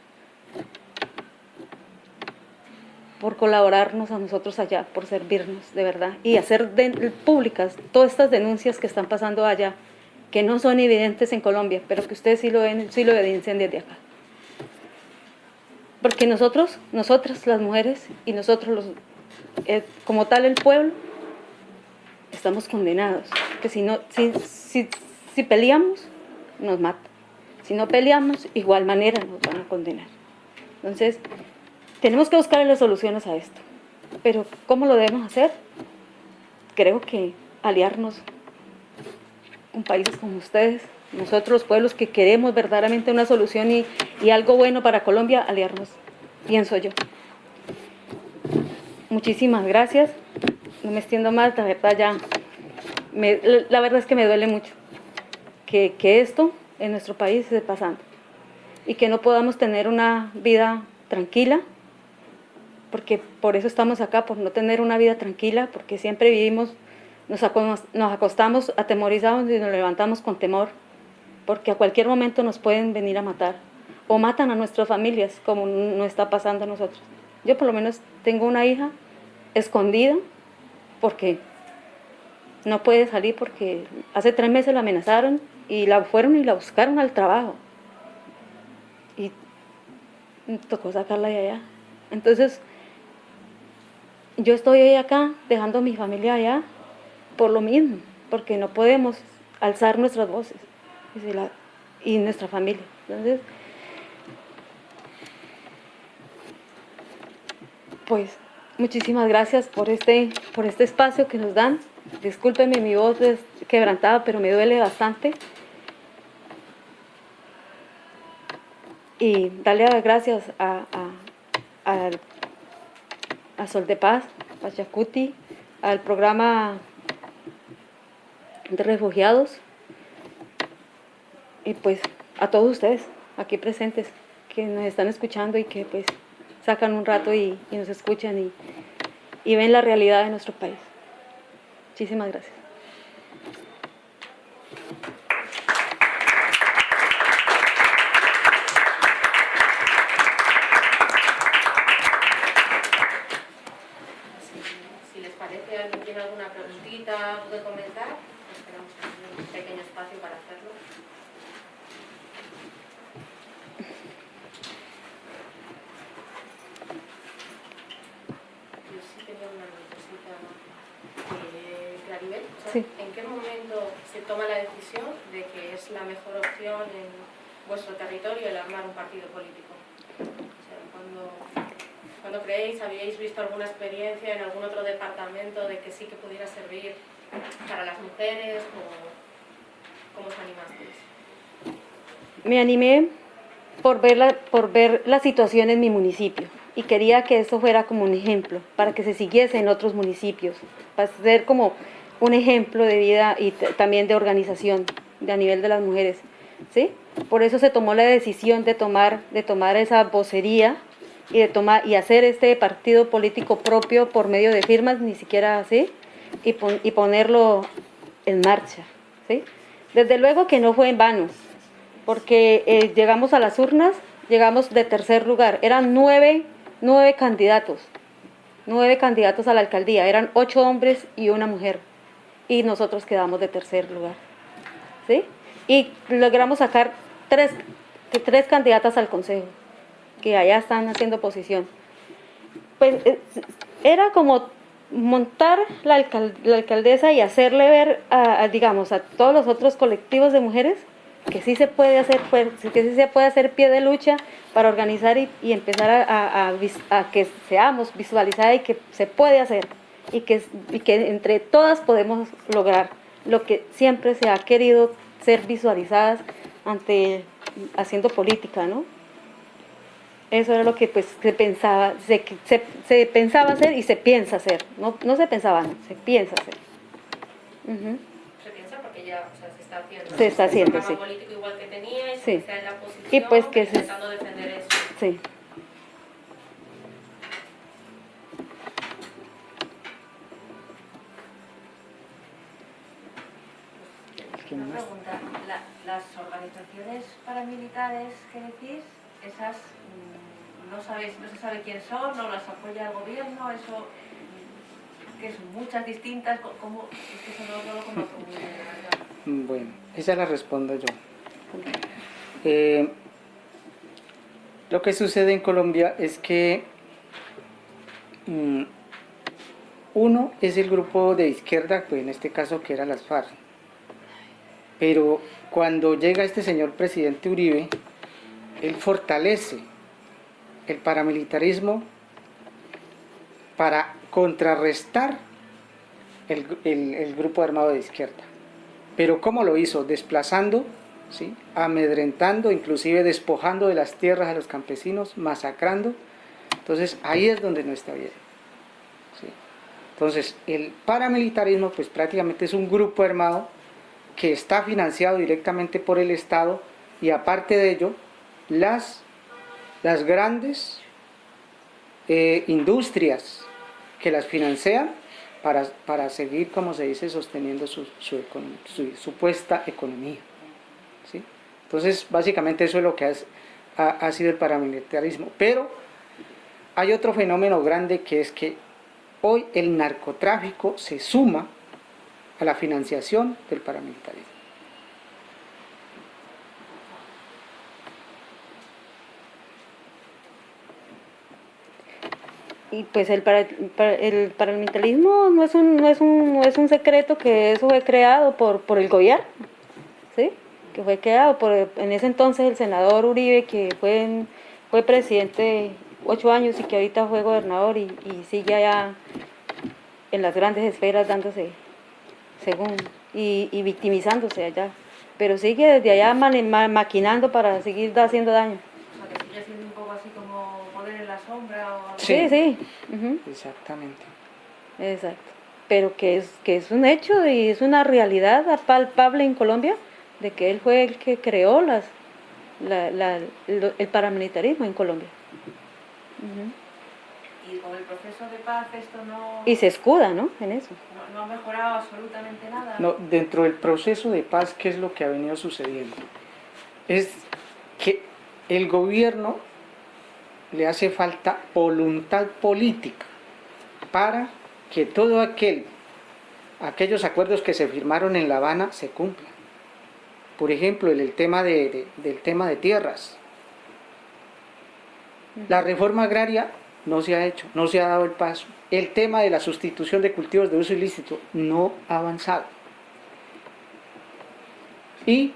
por colaborarnos a nosotros allá, por servirnos, de verdad, y hacer públicas todas estas denuncias que están pasando allá, que no son evidentes en Colombia, pero que ustedes sí lo, ven, sí lo evidencian desde acá. Porque nosotros, nosotras las mujeres y nosotros los, eh, como tal el pueblo, estamos condenados, que si, no, si, si, si peleamos, nos matan. Si no peleamos, igual manera nos van a condenar. Entonces, tenemos que buscar las soluciones a esto. Pero ¿cómo lo debemos hacer? Creo que aliarnos con países como ustedes, nosotros los pueblos que queremos verdaderamente una solución y, algo bueno para Colombia, aliarnos, pienso yo. Muchísimas gracias. No me extiendo más, la verdad ya, la verdad es que me duele mucho que, que esto en nuestro país esté pasando y que no podamos tener una vida tranquila, porque por eso estamos acá, por no tener una vida tranquila, porque siempre vivimos, nos, acostamos atemorizados y nos levantamos con temor, porque a cualquier momento nos pueden venir a matar, o matan a nuestras familias, como no está pasando a nosotros. Yo por lo menos tengo una hija escondida, porque no puede salir, porque hace tres meses la amenazaron, y la fueron y la buscaron al trabajo. Y tocó sacarla de allá. Entonces, yo estoy hoy acá, dejando a mi familia allá, por lo mismo, porque no podemos alzar nuestras voces y nuestra familia. Entonces, pues muchísimas gracias por este, por este espacio que nos dan discúlpenme mi voz es quebrantada, pero me duele bastante. Y darle las gracias a, a, a, Sol de Paz, a Chacuti, al programa de refugiados y pues a todos ustedes aquí presentes que nos están escuchando y que pues sacan un rato y, nos escuchan y, y ven la realidad de nuestro país. Muchísimas gracias. Si les parece, alguien tiene alguna preguntita, algo que comentar, pues tenemos un pequeño espacio para hacerlo. Yo sí tenía una cosita. Eh, Claribel, o sea, Sí. ¿en qué momento se toma la decisión de que es la mejor opción en vuestro territorio el armar un partido político? O sea, cuando, cuando creéis, habíais visto alguna experiencia en algún otro departamento de que sí que pudiera servir para las mujeres, o cómo os animasteis? Me animé por ver, la, por ver la situación en mi municipio y quería que eso fuera como un ejemplo, para que se siguiese en otros municipios, para ser como un ejemplo de vida y también de organización de a nivel de las mujeres. ¿sí? Por eso se tomó la decisión de tomar, de tomar esa vocería y, de tomar, y hacer este partido político propio por medio de firmas, ni siquiera así, y, y ponerlo en marcha. ¿sí? Desde luego que no fue en vano, porque eh, llegamos a las urnas, llegamos de tercer lugar, eran nueve, nueve candidatos, nueve candidatos a la alcaldía, eran ocho hombres y una mujer, y nosotros quedamos de tercer lugar, ¿sí? Y logramos sacar tres, tres candidatas al consejo, que allá están haciendo oposición. Pues eh, era como montar la, la alcaldesa y hacerle ver, a, a, digamos, a todos los otros colectivos de mujeres que sí se puede hacer fuer- que sí se puede hacer pie de lucha para organizar y, y empezar a, a- a que seamos visualizadas y que se puede hacer y que, y que entre todas podemos lograr lo que siempre se ha querido ser visualizadas ante haciendo política, ¿no? Eso era lo que pues se pensaba, se, se, se pensaba hacer y se piensa hacer. No, no se pensaba, no, se piensa hacer. Ujú. Se piensa porque ya o sea, se está haciendo. Se está haciendo, sí. político igual que teníais, Sí. que sea en la oposición, Y pues que se- intentando defender eso. Sí. Una pregunta, la- las organizaciones paramilitares que decís, esas mm, no sabéis, no se sabe quién son, no las apoya el gobierno, eso mm, que son muchas distintas, ¿cómo? Es que eso no, no lo conozco muy bien. Bueno, esa la respondo yo. Eh, lo que sucede en Colombia es que mm, uno es el grupo de izquierda, pues en este caso que era las FARC. Pero cuando llega este señor presidente Uribe, él fortalece el paramilitarismo para contrarrestar el, el- grupo armado de izquierda. Pero ¿cómo lo hizo? Desplazando, ¿sí? amedrentando, inclusive despojando de las tierras a los campesinos, masacrando. Entonces ahí es donde no está bien. Entonces el paramilitarismo pues prácticamente es un grupo armado que está financiado directamente por el Estado y aparte de ello las, las grandes eh, industrias que las financian para, para seguir, como se dice, sosteniendo su, su, supuesta economía. ¿sí? Entonces, básicamente eso es lo que ha, ha sido el paramilitarismo. Pero hay otro fenómeno grande que es que hoy el narcotráfico se suma a la financiación del paramilitarismo. Y pues el, para, el paramilitarismo no es, un, no, es un, no es un secreto que eso fue creado por, por el gobierno, ¿sí? Que fue creado por en ese entonces el senador Uribe, que fue, fue presidente ocho años y que ahorita fue gobernador y sigue allá en las grandes esferas dándose según, y, y victimizándose allá. Pero sigue desde allá ma- maquinando para seguir haciendo daño. O sea, que sigue siendo un poco así como poder en la sombra o algo Sí, sí. ujú. Exactamente. Exacto. Pero que es, que es un hecho y es una realidad palpable en Colombia de que él fue el que creó las, la- la- el, el paramilitarismo en Colombia. Y con el proceso de paz esto no, Y se escuda, ¿no? En eso. No, ha mejorado absolutamente nada. No, dentro del proceso de paz, ¿qué es lo que ha venido sucediendo? Es que el gobierno le hace falta voluntad política para que todo aquel, aquellos acuerdos que se firmaron en La Habana se cumplan. Por ejemplo, el, el tema de- de- del tema de tierras. La reforma agraria no se ha hecho, no se ha dado el paso. El tema de la sustitución de cultivos de uso ilícito no ha avanzado. Y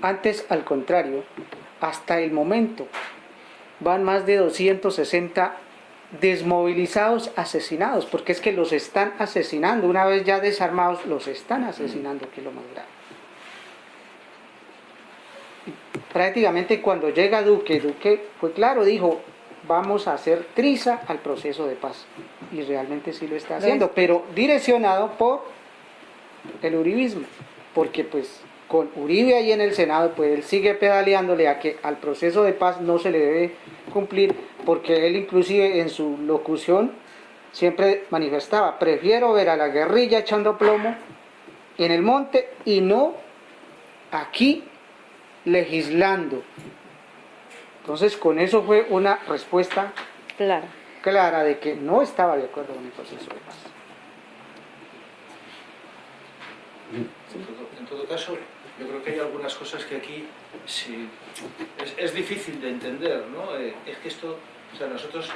antes, al contrario, hasta el momento van más de 260 desmovilizados asesinados, porque es que los están asesinando, una vez ya desarmados, los están asesinando, que es lo más grave. Prácticamente cuando llega Duque, Duque fue claro, dijo, vamos a hacer triza al proceso de paz. Y realmente sí lo está haciendo, pero direccionado por el uribismo, porque pues con Uribe ahí en el Senado, pues él sigue pedaleándole a que al proceso de paz no se le debe cumplir, porque él inclusive en su locución siempre manifestaba, prefiero ver a la guerrilla echando plomo en el monte y no aquí legislando. Entonces con eso fue una respuesta Claro. clara de que no estaba de acuerdo con el proceso de paz. En todo, en todo caso, yo creo que hay algunas cosas que aquí sí, es, es difícil de entender, ¿no? Eh, es que esto, o sea, nosotros,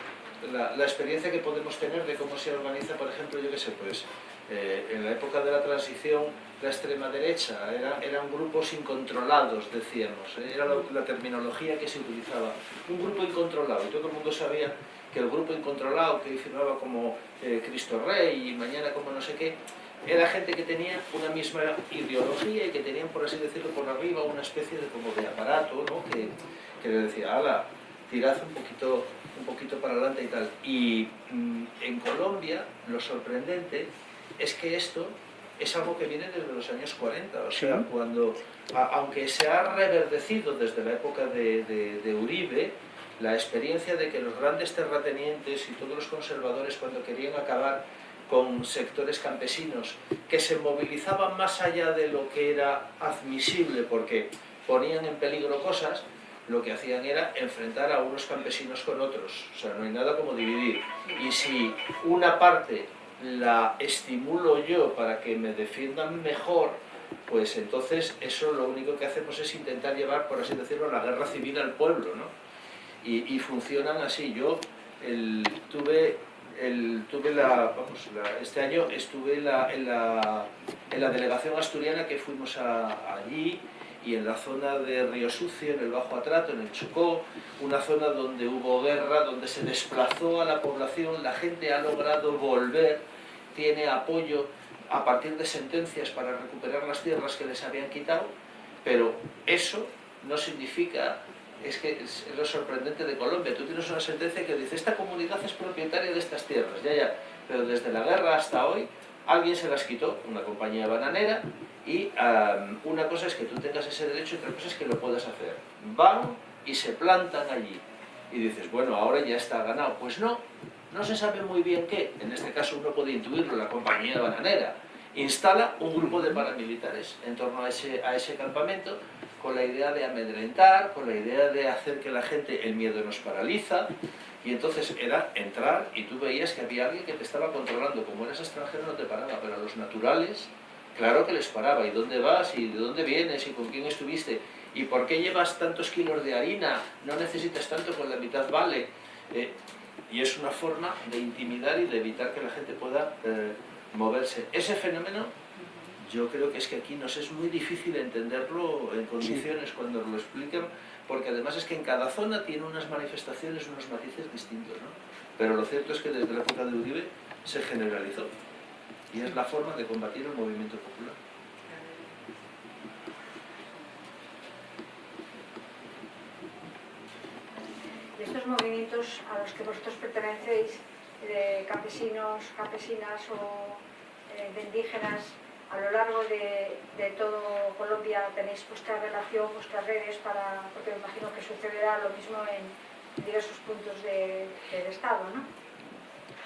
la, la experiencia que podemos tener de cómo se organiza, por ejemplo, yo qué sé, pues, eh, en la época de la transición, la extrema derecha, era- eran grupos incontrolados, decíamos, ¿eh? era la, la terminología que se utilizaba. Un grupo incontrolado, y todo el mundo sabía que el grupo incontrolado, que firmaba como eh, Cristo Rey y mañana como no sé qué, era gente que tenía una misma ideología y que tenían, por así decirlo, por arriba una especie de como de aparato, ¿no? Que, que le decía, ala, tirad un poquito, un poquito para adelante y tal. Y mm, en Colombia, lo sorprendente es que esto es algo que viene desde los años 40, o sea, Sí. cuando, a- aunque se ha reverdecido desde la época de, de- de Uribe, la experiencia de que los grandes terratenientes y todos los conservadores cuando querían acabar con sectores campesinos que se movilizaban más allá de lo que era admisible porque ponían en peligro cosas, lo que hacían era enfrentar a unos campesinos con otros. O sea, no hay nada como dividir. Y si una parte la estimulo yo para que me defiendan mejor, pues entonces eso lo único que hacemos es intentar llevar, por así decirlo, la guerra civil al pueblo, ¿no? Y, y funcionan así. Yo el- tuve, el, tuve la, vamos, este año estuve en la, en, la, delegación asturiana que fuimos allí y en la zona de Río Sucio, en el Bajo Atrato, en el Chocó, una zona donde hubo guerra, donde se desplazó a la población, la gente ha logrado volver, tiene apoyo a partir de sentencias para recuperar las tierras que les habían quitado, pero eso no significa, es que es lo sorprendente de Colombia, tú tienes una sentencia que dice, esta comunidad es propietaria de estas tierras, ya, ya, pero desde la guerra hasta hoy alguien se las quitó, una compañía bananera, y am, una cosa es que tú tengas ese derecho y otra cosa es que lo puedas hacer. Van y se plantan allí. Y dices, bueno, ahora ya está ganado. Pues no, no se sabe muy bien qué. En este caso uno puede intuirlo, la compañía bananera. Instala un grupo de paramilitares en torno a ese, a ese campamento con la idea de amedrentar, con la idea de hacer que la gente, el miedo nos paraliza, y entonces era entrar y tú veías que había alguien que te estaba controlando. Como eras extranjero no te paraba, pero a los naturales, claro que les paraba. ¿Y dónde vas? ¿Y de dónde vienes? ¿Y con quién estuviste? ¿Y por qué llevas tantos kilos de harina? No necesitas tanto, con la mitad vale. Eh, y es una forma de intimidar y de evitar que la gente pueda eh, moverse. Ese fenómeno yo creo que es que aquí nos es muy difícil entenderlo en condiciones cuando lo explican, porque además es que en cada zona tiene unas manifestaciones, unos matices distintos, ¿no? Pero lo cierto es que desde la época de Uribe se generalizó. y es la forma de combatir el movimiento popular. Y estos movimientos a los que vosotros pertenecéis, de campesinos, campesinas o eh, de indígenas, a lo largo de, de, todo Colombia tenéis vuestra relación, vuestras redes, para, porque me imagino que sucederá lo mismo en diversos puntos de, del Estado, ¿no?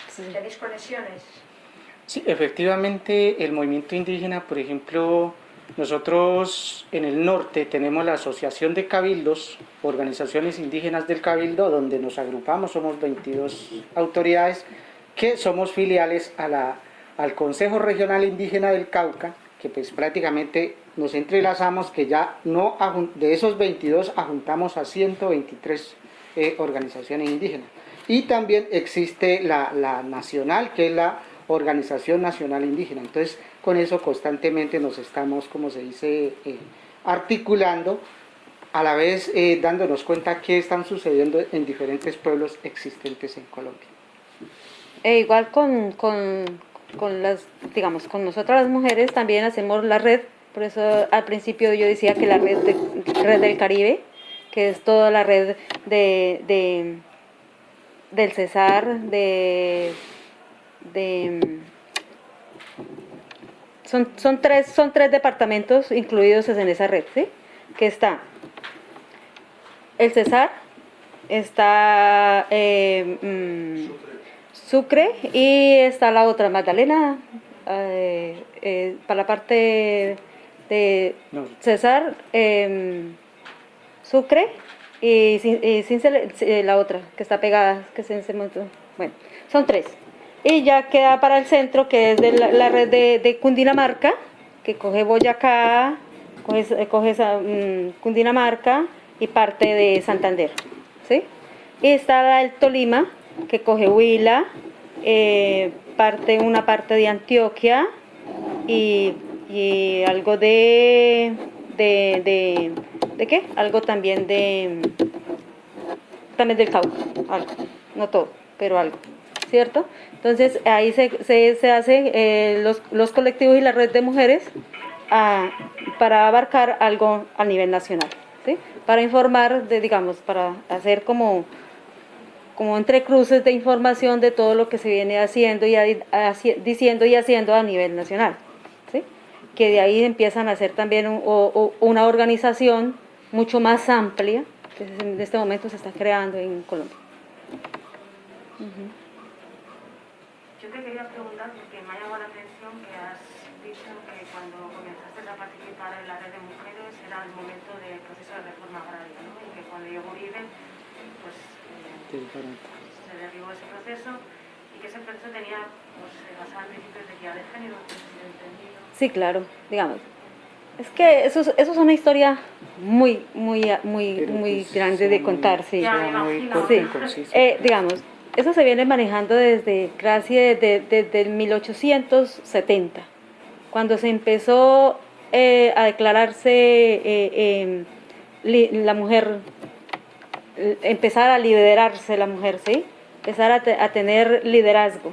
Sí. ¿Tenéis conexiones? Sí, efectivamente el movimiento indígena, por ejemplo, nosotros en el norte tenemos la Asociación de Cabildos, organizaciones indígenas del Cabildo, donde nos agrupamos, somos 22 autoridades que somos filiales a la al Consejo Regional Indígena del Cauca, que pues prácticamente nos entrelazamos, que ya no de esos 22 ajuntamos a 123 eh, organizaciones indígenas. Y también existe la, la, nacional, que es la Organización Nacional Indígena. Entonces, con eso constantemente nos estamos, como se dice, eh, articulando, a la vez eh, dándonos cuenta qué están sucediendo en diferentes pueblos existentes en Colombia. E igual con, con con las, digamos, con nosotras las mujeres también hacemos la red, por eso al principio yo decía que la red, de, red del Caribe, que es toda la red de, de del Cesar, de, de son, son, tres, son tres departamentos incluidos en esa red, ¿sí? Que está el Cesar, está eh, mm, Sucre y está la otra, Magdalena, eh, eh, para la parte de César, em, Sucre y, sin, la otra que está pegada, que se, bueno, son tres. Y ya queda para el centro, que es de la, red de, Cundinamarca, que coge Boyacá, coge, coge mm, Cundinamarca y parte de Santander. ¿sí? Y está el Tolima, que coge Huila, eh, parte, una parte de Antioquia y, algo de, de, de, qué? Algo también de, también del Cauca, algo, no todo, pero algo, ¿cierto? Entonces ahí se, se, se hacen eh, los, los, colectivos y la red de mujeres ah, para abarcar algo a nivel nacional, ¿sí? Para informar, de, digamos, para hacer como como entre cruces de información de todo lo que se viene haciendo y diciendo y haciendo a nivel nacional. ¿sí? Que de ahí empiezan a ser también una organización mucho más amplia que en este momento se está creando en Colombia. Yo te quería preguntar, porque me ha llamado la atención que has dicho que cuando comenzaste a participar en la red de mujeres era el momento del proceso de reforma agraria, ¿no? y que cuando llegó Uribe se derribó ese proceso tenía pues, basado en principios de equidad de género, Sí, claro, digamos. Es que eso, eso es una historia muy, muy, muy, muy pues, grande de contar, sí. sí. Eh, digamos, eso se viene manejando desde casi desde, desde el 1870, cuando se empezó eh, a declararse eh, la mujer empezar a liderarse la mujer, ¿sí? Empezar a, tener liderazgo,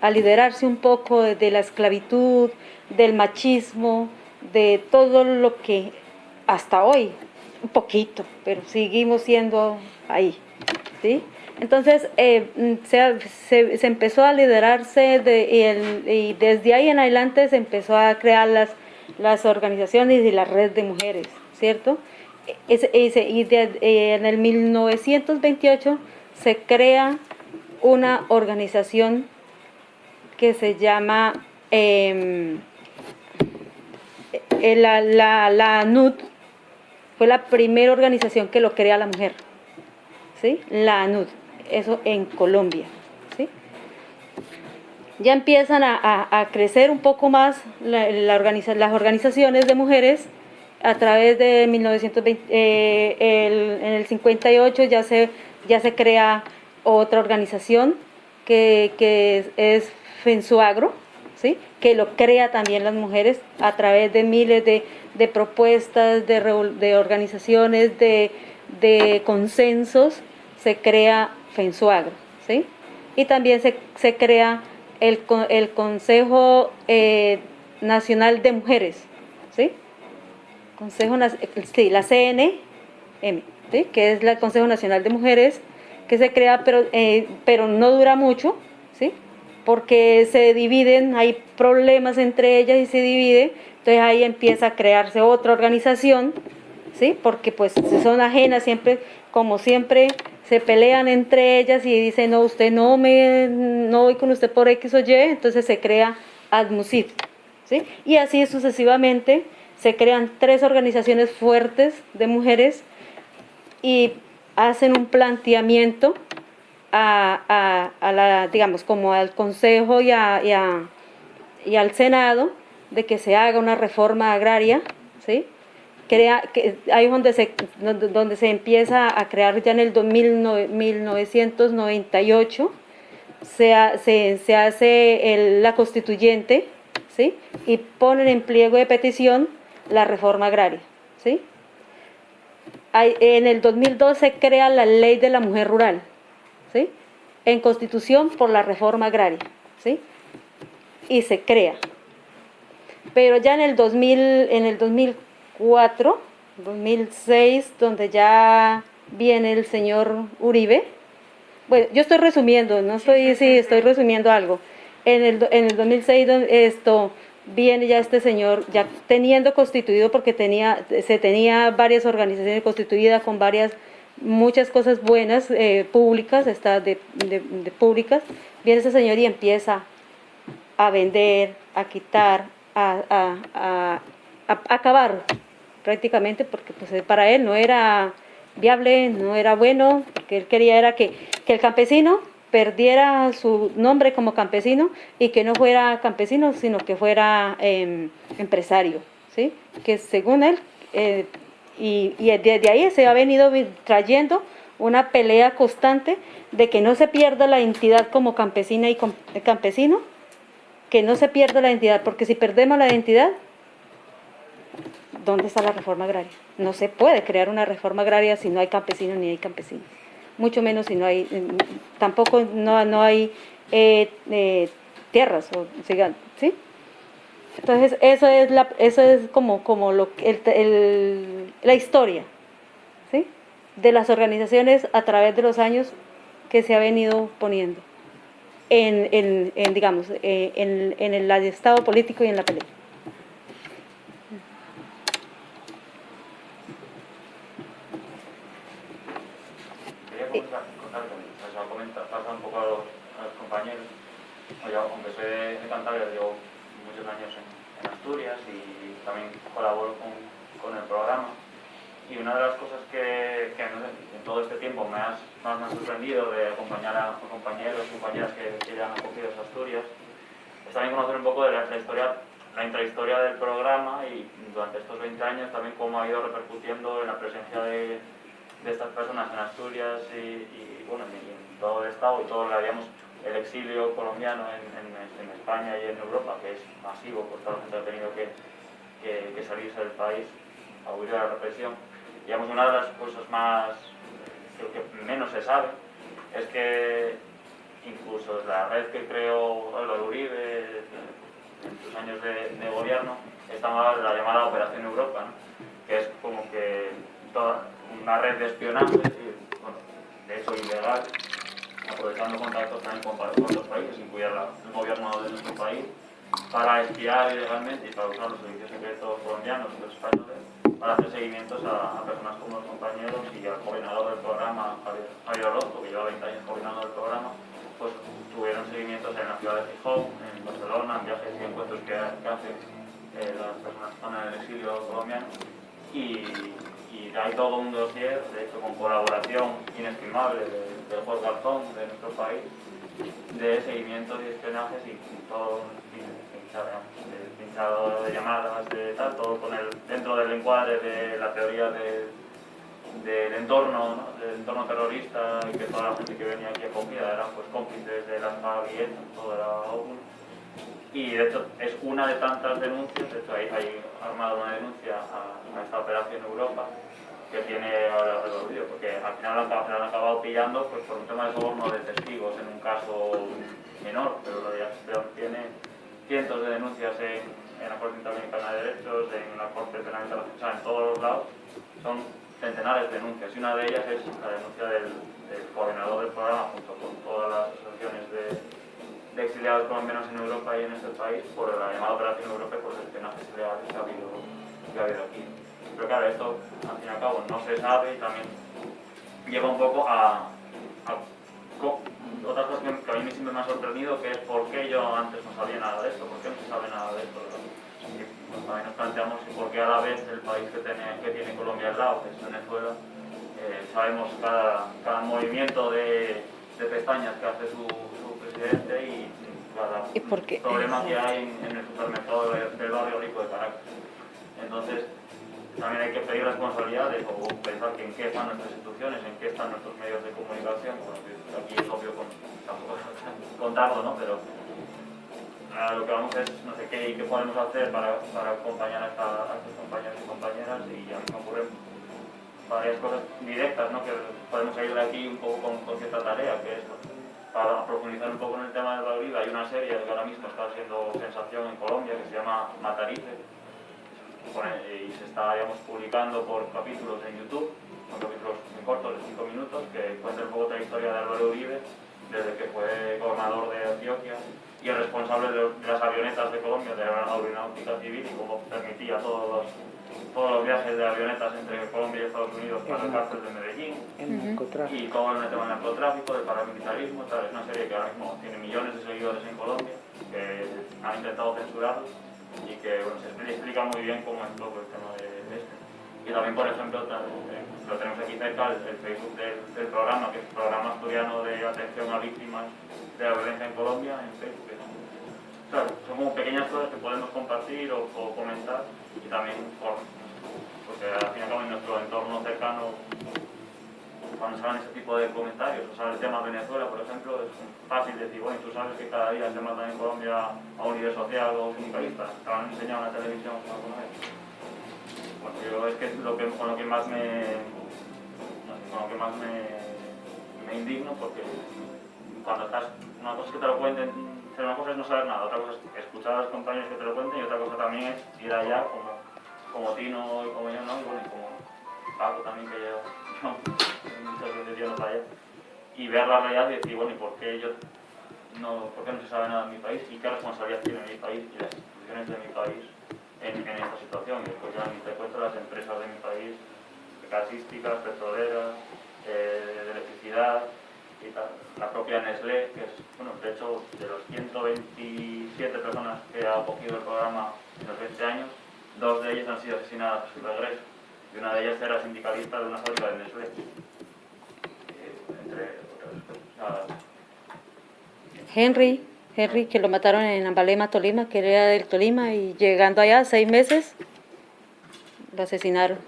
a liderarse un poco de, la esclavitud, del machismo, de todo lo que hasta hoy, un poquito, pero seguimos siendo ahí, ¿sí? Entonces, eh, se, empezó a liderarse de, y, desde ahí en adelante se empezó a crear las, las organizaciones y la red de mujeres, ¿cierto? Ese, y eh, en el 1928 se crea una organización que se llama em, eh, la, la, la, ANUD, fue la primera organización que lo crea la mujer, ¿sí? la ANUD, eso en Colombia. ¿sí? Ya empiezan a, a, crecer un poco más la, las organizaciones de mujeres a través de 1920, eh, en el 58 ya se, ya se crea otra organización que, que es, Fensuagro, ¿sí? que lo crea también las mujeres a través de miles de, de propuestas, de, de organizaciones, de, de, consensos, se crea Fensuagro. ¿sí? Y también se, se crea el, el Consejo eh, Nacional de Mujeres, ¿sí? Consejo, sí, la CNM, ¿sí? que es el Consejo Nacional de Mujeres, que se crea, pero, eh, pero no dura mucho, ¿sí? porque se dividen, hay problemas entre ellas y se divide, entonces ahí empieza a crearse otra organización, ¿sí? porque pues son ajenas siempre, como siempre se pelean entre ellas y dicen, no, usted no me, no voy con usted por X o Y, entonces se crea ADMUSID, ¿sí? y así sucesivamente se crean tres organizaciones fuertes de mujeres y hacen un planteamiento a, la, digamos, como al Consejo y, y, al Senado de que se haga una reforma agraria, ¿sí? Crea, que ahí es donde se, donde, se empieza a crear ya en el 1998, se, se, se hace la constituyente, ¿sí? Y ponen en pliego de petición la reforma agraria, ¿sí? En el 2012 se crea la ley de la mujer rural, ¿sí? en constitución por la reforma agraria, ¿sí? y se crea. Pero ya en el, 2000, en el 2004, 2006, donde ya viene el señor Uribe, bueno, yo estoy resumiendo, no estoy, sí, estoy resumiendo algo. En el, en el 2006 esto, viene ya este señor, ya teniendo constituido, porque tenía, se tenía varias organizaciones constituidas con varias muchas cosas buenas, eh, públicas, está de, públicas, viene ese señor y empieza a vender, a quitar, a, acabar prácticamente, porque pues, para él no era viable, no era bueno, porque él quería era que, que el campesino perdiera su nombre como campesino y que no fuera campesino, sino que fuera em, empresario, ¿sí? que según él eh, y, desde ahí se ha venido trayendo una pelea constante de que no se pierda la identidad como campesina y campesino, que no se pierda la identidad, porque si perdemos la identidad, ¿dónde está la reforma agraria? No se puede crear una reforma agraria si no hay campesinos ni hay campesinos, mucho menos si no hay, tampoco no, no hay eh, eh, tierras, o, ¿sí? Entonces, eso es, la, eso es como, como lo, el, la historia ¿sí? de las organizaciones a través de los años que se ha venido poniendo en, en, digamos, eh, en, en, el estado político y en la pelea. Pasar un poco a los, compañeros, aunque soy de Cantabria, digo, muchos años en, Asturias y también colaboro con, el programa. Y una de las cosas que, que en todo este tiempo me, has, más me ha sorprendido de acompañar a compañeros y compañeras que, que, ya han acogido a Asturias es también conocer un poco de la, historia, la intrahistoria del programa y durante estos 20 años también cómo ha ido repercutiendo en la presencia de, de estas personas en Asturias y, bueno, en todo el Estado y todo lo que habíamos el exilio colombiano en, España y en Europa, que es masivo, por toda la gente ha tenido que, que, salirse del país a huir de la represión. Digamos, una de las cosas más, creo que menos se sabe, es que incluso la red que creó el Uribe en sus años de, gobierno, estaba la llamada Operación Europa, que es como que toda una red de espionaje, de hecho ilegal, aprovechando contactos también con, otros países, incluido el gobierno de nuestro país, para espiar ilegalmente y para usar los servicios secretos colombianos y los españoles para hacer seguimientos a, personas como los compañeros y al coordinador del programa, Javier Orozco, que lleva 20 años coordinando el programa, pues tuvieron seguimientos en la ciudad de Gijón, en Barcelona, en viajes y encuentros que, hacen eh, las personas que están en el exilio colombiano. Y hay todo un dossier, de hecho con colaboración inestimable del juez Garzón de nuestro país, de seguimientos y espionajes y todo pinchado de llamadas, de tal, todo con el, dentro del encuadre de la teoría del entorno, del entorno terrorista y que toda la gente que venía aquí acogida eran pues cómplices de las y todo era uno. Y de hecho es una de tantas denuncias, de hecho hay, hay armado una denuncia a, esta operación Europa que tiene ahora vídeo, porque al final han, han, acabado pillando pues, por un tema de soborno de testigos en un caso menor, pero, pero tiene cientos de denuncias en, en la Corte Interamericana de Derechos, en la Corte Penal Internacional, en todos los lados, son centenares de denuncias y una de ellas es la denuncia del, del coordinador del programa junto con todas las asociaciones de, de, exiliados colombianos en Europa y en este país por la llamada Operación Europa por el espionaje ilegal que ha que ha habido aquí. Pero claro, esto al fin y al cabo no se sabe y también lleva un poco a, a otra cosa que a mí siempre me ha sorprendido que es por qué yo antes no sabía nada de esto, por qué no se sabe nada de esto. Y pues, también nos planteamos por qué a la vez el país que tiene, que tiene Colombia al lado, que es Venezuela, eh, sabemos cada, cada movimiento de, de, pestañas que hace su, su presidente y cada ¿Y problema que hay en, en el supermercado del barrio rico de Caracas. Entonces, también hay que pedir responsabilidades o pensar que en qué están nuestras instituciones, en qué están nuestros medios de comunicación. Bueno, aquí es obvio con, tampoco contarlo, ¿no? Pero a lo que vamos es, no sé qué, qué podemos hacer para, para acompañar a, esta, a estos compañeros y compañeras y a mí me ocurren varias cosas directas, ¿no? Que podemos salir de aquí un poco con, cierta tarea, que es para profundizar un poco en el tema de la vida. Hay una serie que ahora mismo está siendo sensación en Colombia que se llama Matarife, y se está digamos, publicando por capítulos en YouTube, son capítulos muy cortos, de 5 minutos, que cuentan un poco la historia de Álvaro Uribe, desde que fue gobernador de Antioquia y el responsable de, las avionetas de Colombia, de la aeronáutica civil, y cómo permitía todos los, todos los viajes de avionetas entre Colombia y Estados Unidos para el cárcel de Medellín, y todo el tema del narcotráfico, del paramilitarismo, tal. es una serie que ahora mismo tiene millones de seguidores en Colombia, que han intentado censurarlo y que bueno, se explica muy bien cómo es todo el tema de, este. Y también, por ejemplo, eh, lo tenemos aquí cerca, el, Facebook del, programa, que es el Programa Asturiano de Atención a Víctimas de la Violencia en Colombia, en Facebook. Claro, son como pequeñas cosas que podemos compartir o, o comentar y también por, porque al fin y al cabo en nuestro entorno cercano cuando salen ese tipo de comentarios, o sea, el tema Venezuela, por ejemplo, es fácil decir, bueno, tú sabes que cada día se matan en Colombia a un líder social o sindicalista, te lo han enseñado en la televisión alguna vez. Bueno, yo es que es con lo que más me, con lo que más me, me indigno, porque cuando estás, una cosa es que te lo cuenten, una cosa es no saber nada, otra cosa es escuchar a los compañeros que te lo cuenten y otra cosa también es ir allá como, como Tino y como yo, ¿no? Y bueno, y como Paco también que yo y ver la realidad y decir, bueno, ¿y por qué yo no, por qué no se sabe nada de mi país y qué responsabilidad tiene mi país y las instituciones de mi país en, en esta situación? Y después ya te cuento las empresas de mi país, gasísticas, petroleras, eh, de electricidad. La propia Nestlé, que es, bueno, de hecho, de los 127 personas que ha acogido el programa en los 20 años, dos de ellas han sido asesinadas a su regreso y una de ellas era sindicalista de una fábrica de Nestlé. Henry, Henry, que lo mataron en Ambalema, Tolima, que era del Tolima, y llegando allá, seis meses, lo asesinaron.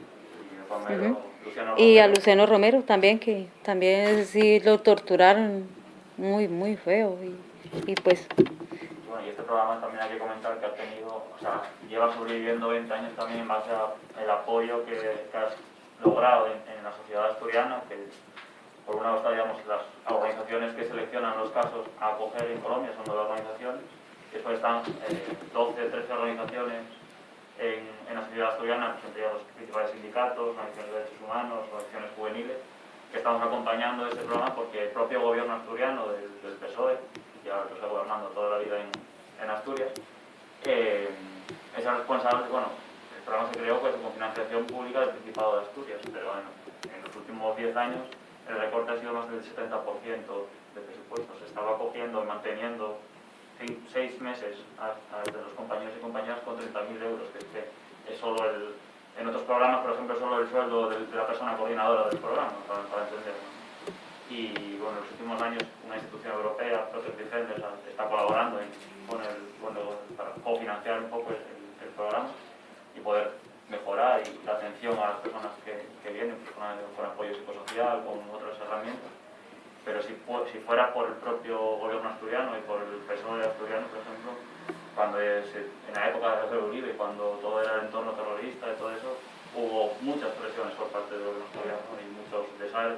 Y a Luciano Romero también, que también sí lo torturaron muy, muy feo. Y, y pues... Bueno, y este programa también hay que comentar que ha tenido, o sea, lleva sobreviviendo 20 años también en base al apoyo que, que has logrado en, en la sociedad asturiana, que por un lado las organizaciones que seleccionan los casos a acoger en Colombia, son nueve organizaciones, después están eh, 12, 13 organizaciones en, en, la sociedad asturiana, pues, entre los principales sindicatos, organizaciones de derechos humanos, organizaciones juveniles, que estamos acompañando este programa porque el propio gobierno asturiano del, del PSOE, que ahora está gobernando toda la vida en, en Asturias, eh, es el responsable, bueno, el programa se creó pues, con financiación pública del Principado de Asturias, pero bueno, en los últimos 10 años el recorte ha sido más del 70% de presupuesto. Se estaba cogiendo y manteniendo seis meses a, los compañeros y compañeras con 30.000 euros, que es que es solo el, en otros programas, por ejemplo, solo el sueldo de, la persona coordinadora del programa, para, para entenderlo. Y bueno, en los últimos años una institución europea, Protect Defenders, está colaborando con el, para cofinanciar un poco el, el, programa y poder mejorar y la atención a las personas que, vienen pues, con, apoyo psicosocial, con otras herramientas. Pero si, si fuera por el propio gobierno asturiano y por el PSOE asturiano, por ejemplo, cuando es, en la época de José Uribe, cuando todo era el entorno terrorista y todo eso, hubo muchas presiones por parte del gobierno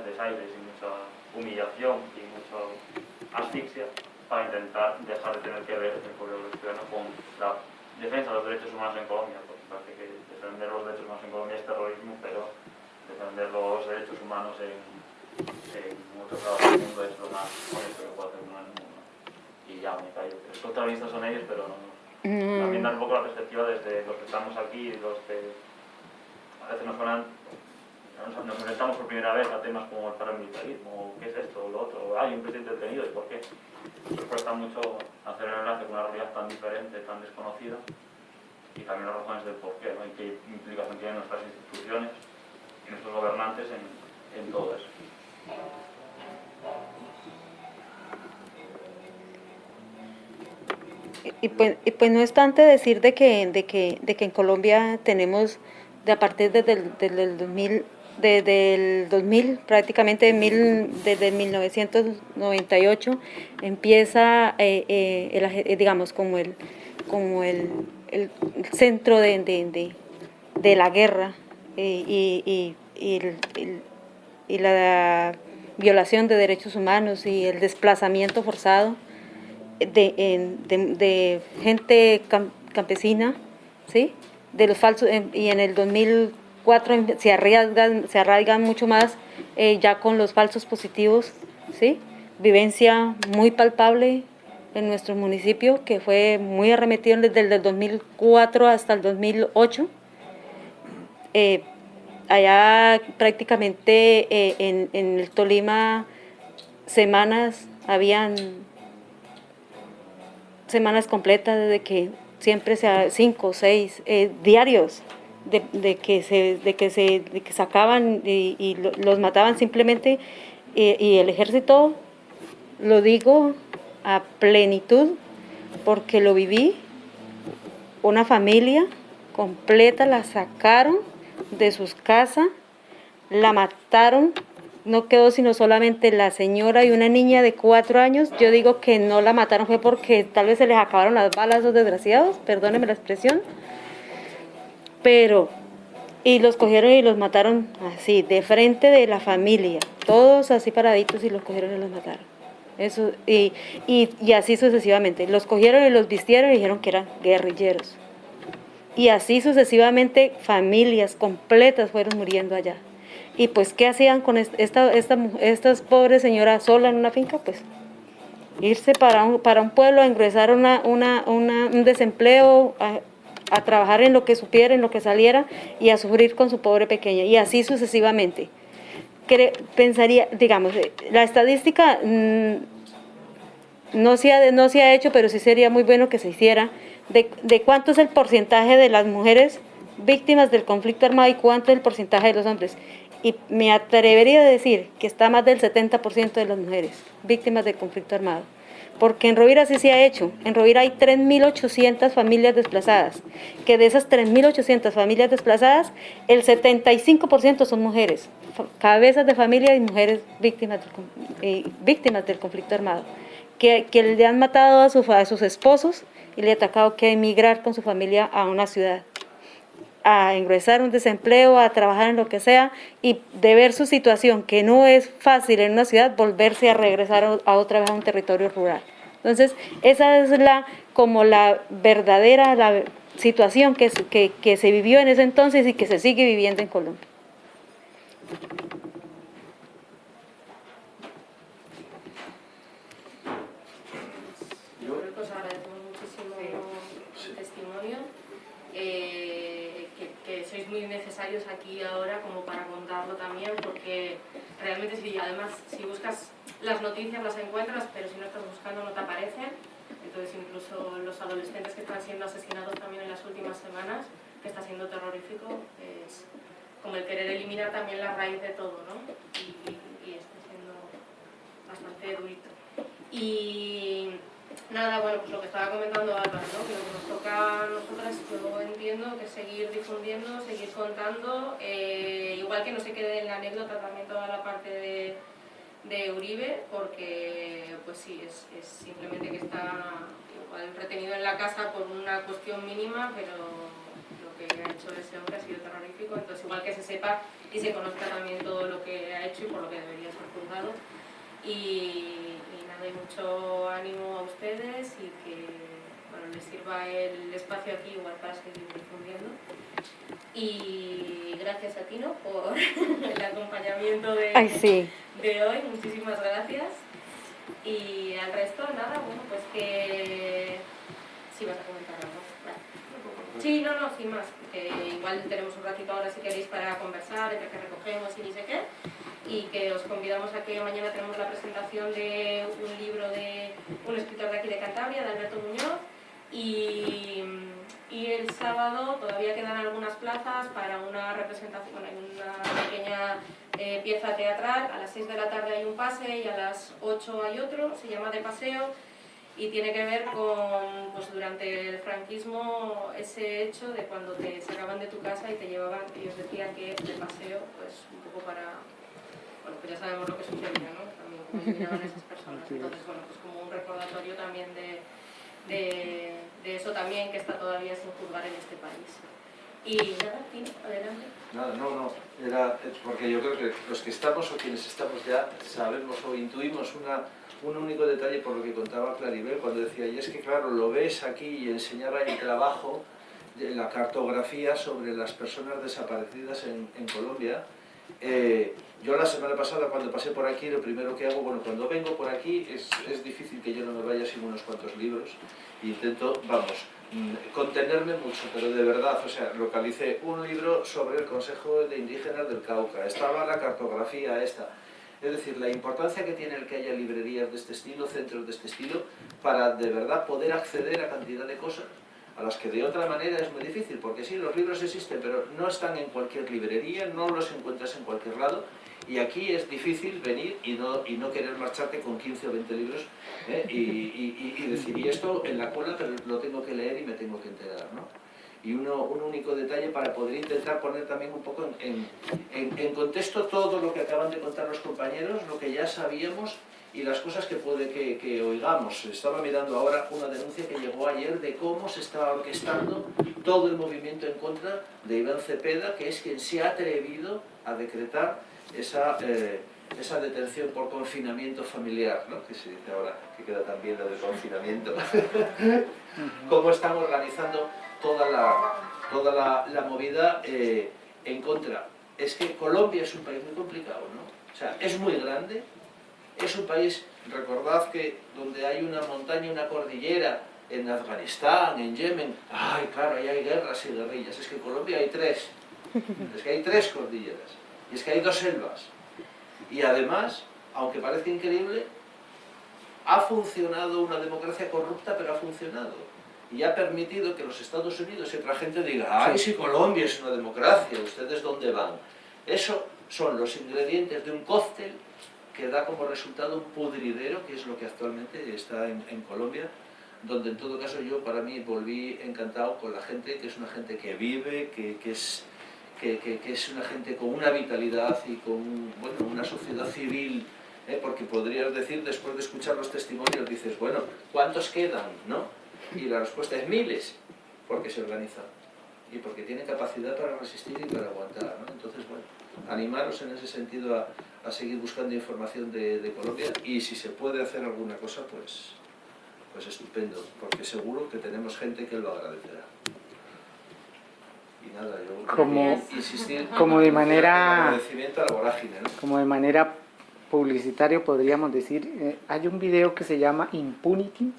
desaires y mucha humillación y mucha asfixia para intentar dejar de tener que ver el pueblo cristiano con la defensa de los derechos humanos en Colombia, parece que defender los derechos humanos en Colombia es terrorismo, pero defender los derechos humanos en, en otros lados del mundo es lo más honesto que puede hacer uno en el mundo. Y ya me callo. Los contrabandistas son ellos, pero no, Mm. también dar un poco la perspectiva desde los que estamos aquí los que a veces nos ponen nos, enfrentamos por primera vez a temas como el paramilitarismo, o qué es esto, o lo otro, hay un presidente detenido, ¿y por qué? Nos cuesta mucho hacer el enlace con una realidad tan diferente, tan desconocida, y también las razones del por qué, ¿no? y qué implicación tienen nuestras instituciones y nuestros gobernantes en, en todo eso. Y pues, y pues no es tanto decir de que, de que, de que en Colombia tenemos, de a partir desde el, desde el 2000, desde el 2000, prácticamente desde el 1998, empieza, eh, eh, el eh, digamos, como el, como el, el centro de, de, de, la guerra eh, y, y, la violación de derechos humanos y el desplazamiento forzado de, en- de- de gente cam- campesina, ¿sí? De los falsos, y en el 2004 em- se arraigan, se arraigan mucho más eh, ya con los falsos positivos, ¿sí? Vivencia muy palpable en nuestro municipio, que fue muy arremetido desde el del 2004 hasta el 2008. Eh, allá prácticamente eh, en, en el Tolima semanas habían semanas completas de que siempre sea cinco seis eh, diarios de, de que se de que se de que sacaban y, y lo- los mataban simplemente eh, y el ejército lo digo a plenitud porque lo viví una familia completa la sacaron de sus casas la mataron no quedó sino solamente la señora y una niña de cuatro años. Yo digo que no la mataron fue porque tal vez se les acabaron las balas a esos desgraciados, perdónenme la expresión. Pero, y los cogieron y los mataron así, de frente de la familia, todos así paraditos y los cogieron y los mataron. Eso, y, y, y así sucesivamente. Los cogieron y los vistieron y dijeron que eran guerrilleros. Y así sucesivamente familias completas fueron muriendo allá. Y pues, ¿qué hacían con est- esta, esta, estas pobres señoras sola en una finca? Pues irse para un, para un pueblo a ingresar una, una, una- un desempleo, a, a trabajar en lo que supiera, en lo que saliera y a sufrir con su pobre pequeña. Y así sucesivamente. Pensaría, digamos, eh, la estadística mm, no se, ha, no se ha hecho, pero sí sería muy bueno que se hiciera, de, de cuánto es el porcentaje de las mujeres víctimas del conflicto armado y cuánto es el porcentaje de los hombres. Y me atrevería a decir que está más del 70% de las mujeres víctimas del conflicto armado. Porque en Rovira sí se ha hecho. En Rovira hay 3.800 familias desplazadas. Que de esas 3.800 familias desplazadas, el 75% son mujeres. Cabezas de familia y mujeres víctimas del, víctimas del conflicto armado. Que, que le han matado a, su- a sus esposos y le ha tocado que emigrar con su familia a una ciudad a ingresar un desempleo, a trabajar en lo que sea y de ver su situación, que no es fácil en una ciudad, volverse a regresar a otra vez a un territorio rural. Entonces, esa es la como la verdadera la situación que, que se vivió en ese entonces y que se sigue viviendo en Colombia. Pues agradecemos muchísimo el testimonio, eh, que, que sois aquí ahora como para contarlo también, porque realmente sí, además si buscas las noticias las encuentras, pero si no estás buscando no te aparecen. Entonces incluso los adolescentes que están siendo asesinados también en las últimas semanas, que está siendo terrorífico, es como el querer eliminar también la raíz de todo, ¿no? Y, y está siendo bastante durito. Y nada, bueno, pues lo que estaba comentando Álvaro, ¿no? Que lo que nos toca a nosotras, yo entiendo que seguir difundiendo, seguir contando, eh, igual que no se quede en la anécdota también toda la parte de, de Uribe, porque pues sí, es, es simplemente que está igual retenido en la casa por una cuestión mínima, pero lo que ha hecho ese hombre ha sido terrorífico, entonces igual que se sepa y se conozca también todo lo que ha hecho y por lo que debería ser juzgado. Y, y nada, y mucho ánimo a ustedes y que bueno, les sirva el espacio aquí igual para seguir difundiendo. Y gracias a Tino por el acompañamiento de, Ay, sí. de hoy, muchísimas gracias. Y al resto, nada, bueno, pues que... Sí, vas a comentar algo. Vale. Sí, no, no, sin más, que igual tenemos un ratito ahora si queréis para conversar, entre que recogemos y ni sé qué, y que os convidamos a que mañana tenemos la presentación de un libro de un escritor de aquí de Cantabria, de Alberto Muñoz, y, y el sábado todavía quedan algunas plazas para una representación, bueno, una pequeña eh, pieza teatral, a las 6 de la tarde hay un pase y a las 8 hay otro, se llama De Paseo, y tiene que ver con, pues durante el franquismo, ese hecho de cuando te sacaban de tu casa y te llevaban, ellos decían que de paseo, pues un poco para, bueno, pues ya sabemos lo que sucedía, ¿no? También cómo llegaban esas personas, entonces, bueno, pues como un recordatorio también de, de, de eso también que está todavía sin juzgar en este país. Y nada, Tino, adelante. Nada, no, no, era porque yo creo que los que estamos o quienes estamos ya sabemos o intuimos una, un único detalle por lo que contaba Claribel cuando decía, y es que claro, lo ves aquí y enseñaba el trabajo de la cartografía sobre las personas desaparecidas en, en Colombia. Eh, yo la semana pasada cuando pasé por aquí, lo primero que hago, bueno, cuando vengo por aquí es, es difícil que yo no me vaya sin unos cuantos libros, intento, vamos, mm, contenerme mucho, pero de verdad, o sea, localicé un libro sobre el Consejo de Indígenas del Cauca, estaba la cartografía esta, es decir, la importancia que tiene el que haya librerías de este estilo, centros de este estilo, para de verdad poder acceder a cantidad de cosas a las que de otra manera es muy difícil, porque sí, los libros existen, pero no están en cualquier librería, no los encuentras en cualquier lado, y aquí es difícil venir y no, y no querer marcharte con 15 o 20 libros ¿eh? y, y, y, decir, y esto en la cola, pero lo tengo que leer y me tengo que enterar, ¿no? Y uno, un único detalle para poder intentar poner también un poco en, en, en contexto todo lo que acaban de contar los compañeros, lo que ya sabíamos y las cosas que puede que, que, oigamos. Estaba mirando ahora una denuncia que llegó ayer de cómo se estaba orquestando todo el movimiento en contra de Iván Cepeda, que es quien se ha atrevido a decretar esa, eh, esa detención por confinamiento familiar, ¿no? que se dice ahora, que queda también lo de confinamiento. cómo están organizando toda la, toda la, la movida eh, en contra. Es que Colombia es un país muy complicado, ¿no? O sea, es muy grande, es un país, recordad que donde hay una montaña, una cordillera, en Afganistán, en Yemen, ay, claro, ahí hay guerras y guerrillas, es que en Colombia hay tres, es que hay tres cordilleras, y es que hay dos selvas, y además, aunque parezca increíble, ha funcionado una democracia corrupta, pero ha funcionado, y ha permitido que los Estados Unidos y otra gente diga, ay, si Colombia es una democracia, ¿ustedes dónde van? Eso son los ingredientes de un cóctel que da como resultado un pudridero, que es lo que actualmente está en, Colombia, donde en todo caso yo para mí volví encantado con la gente, que es una gente que vive, que, que es, que, que, es una gente con una vitalidad y con bueno, una sociedad civil, ¿eh? porque podrías decir, después de escuchar los testimonios, dices, bueno, ¿cuántos quedan? ¿no? Y la respuesta es miles, porque se organizan y porque tienen capacidad para resistir y para aguantar. Entonces, bueno, animaros en ese sentido a, a seguir buscando información de, de, Colombia y si se puede hacer alguna cosa, pues, pues estupendo, porque seguro que tenemos gente que lo agradecerá. Y nada, yo como, insistir como de manera, agradecimiento a la vorágine, ¿no? Como de manera publicitario podríamos decir, eh, hay un video que se llama Impunity,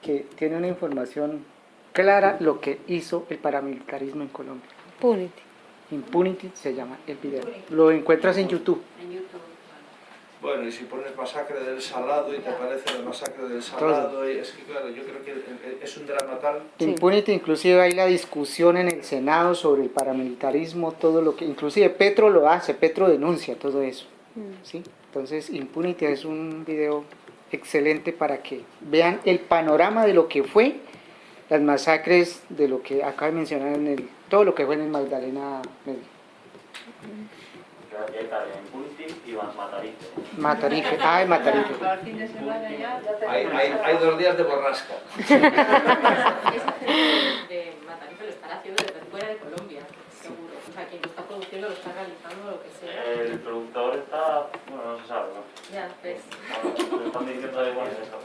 que tiene una información clara lo que hizo el paramilitarismo en Colombia. Impunity. Impunity se llama el video. Lo encuentras en YouTube. En YouTube. Bueno, y si pones masacre del Salado y te aparece la masacre del Salado, y es que claro, yo creo que es un drama tal... Impunity, inclusive hay la discusión en el Senado sobre el paramilitarismo, todo lo que... Inclusive Petro lo hace, Petro denuncia todo eso. Mm. ¿sí? Entonces, Impunity es un video excelente para que vean el panorama de lo que fue las masacres de lo que acaba de mencionar en el todo lo que fue en Magdalena Medio. Ya ya está en Punti y Va- Matarife. Matarife. Ah, en Matarife. Hay, hay, hay dos días de borrasca. De Matarife lo están haciendo desde fuera de Colombia, seguro. O sea, quien lo está produciendo lo está realizando, lo que sea. El productor está, bueno, no se sabe, ¿no? Ya, ves. Bueno, están diciendo igual eso.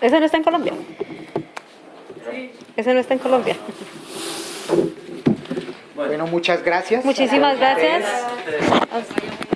¿Ese no está en Colombia? Sí. ¿Ese no está en Colombia? Bueno, muchas gracias. Muchísimas gracias. A-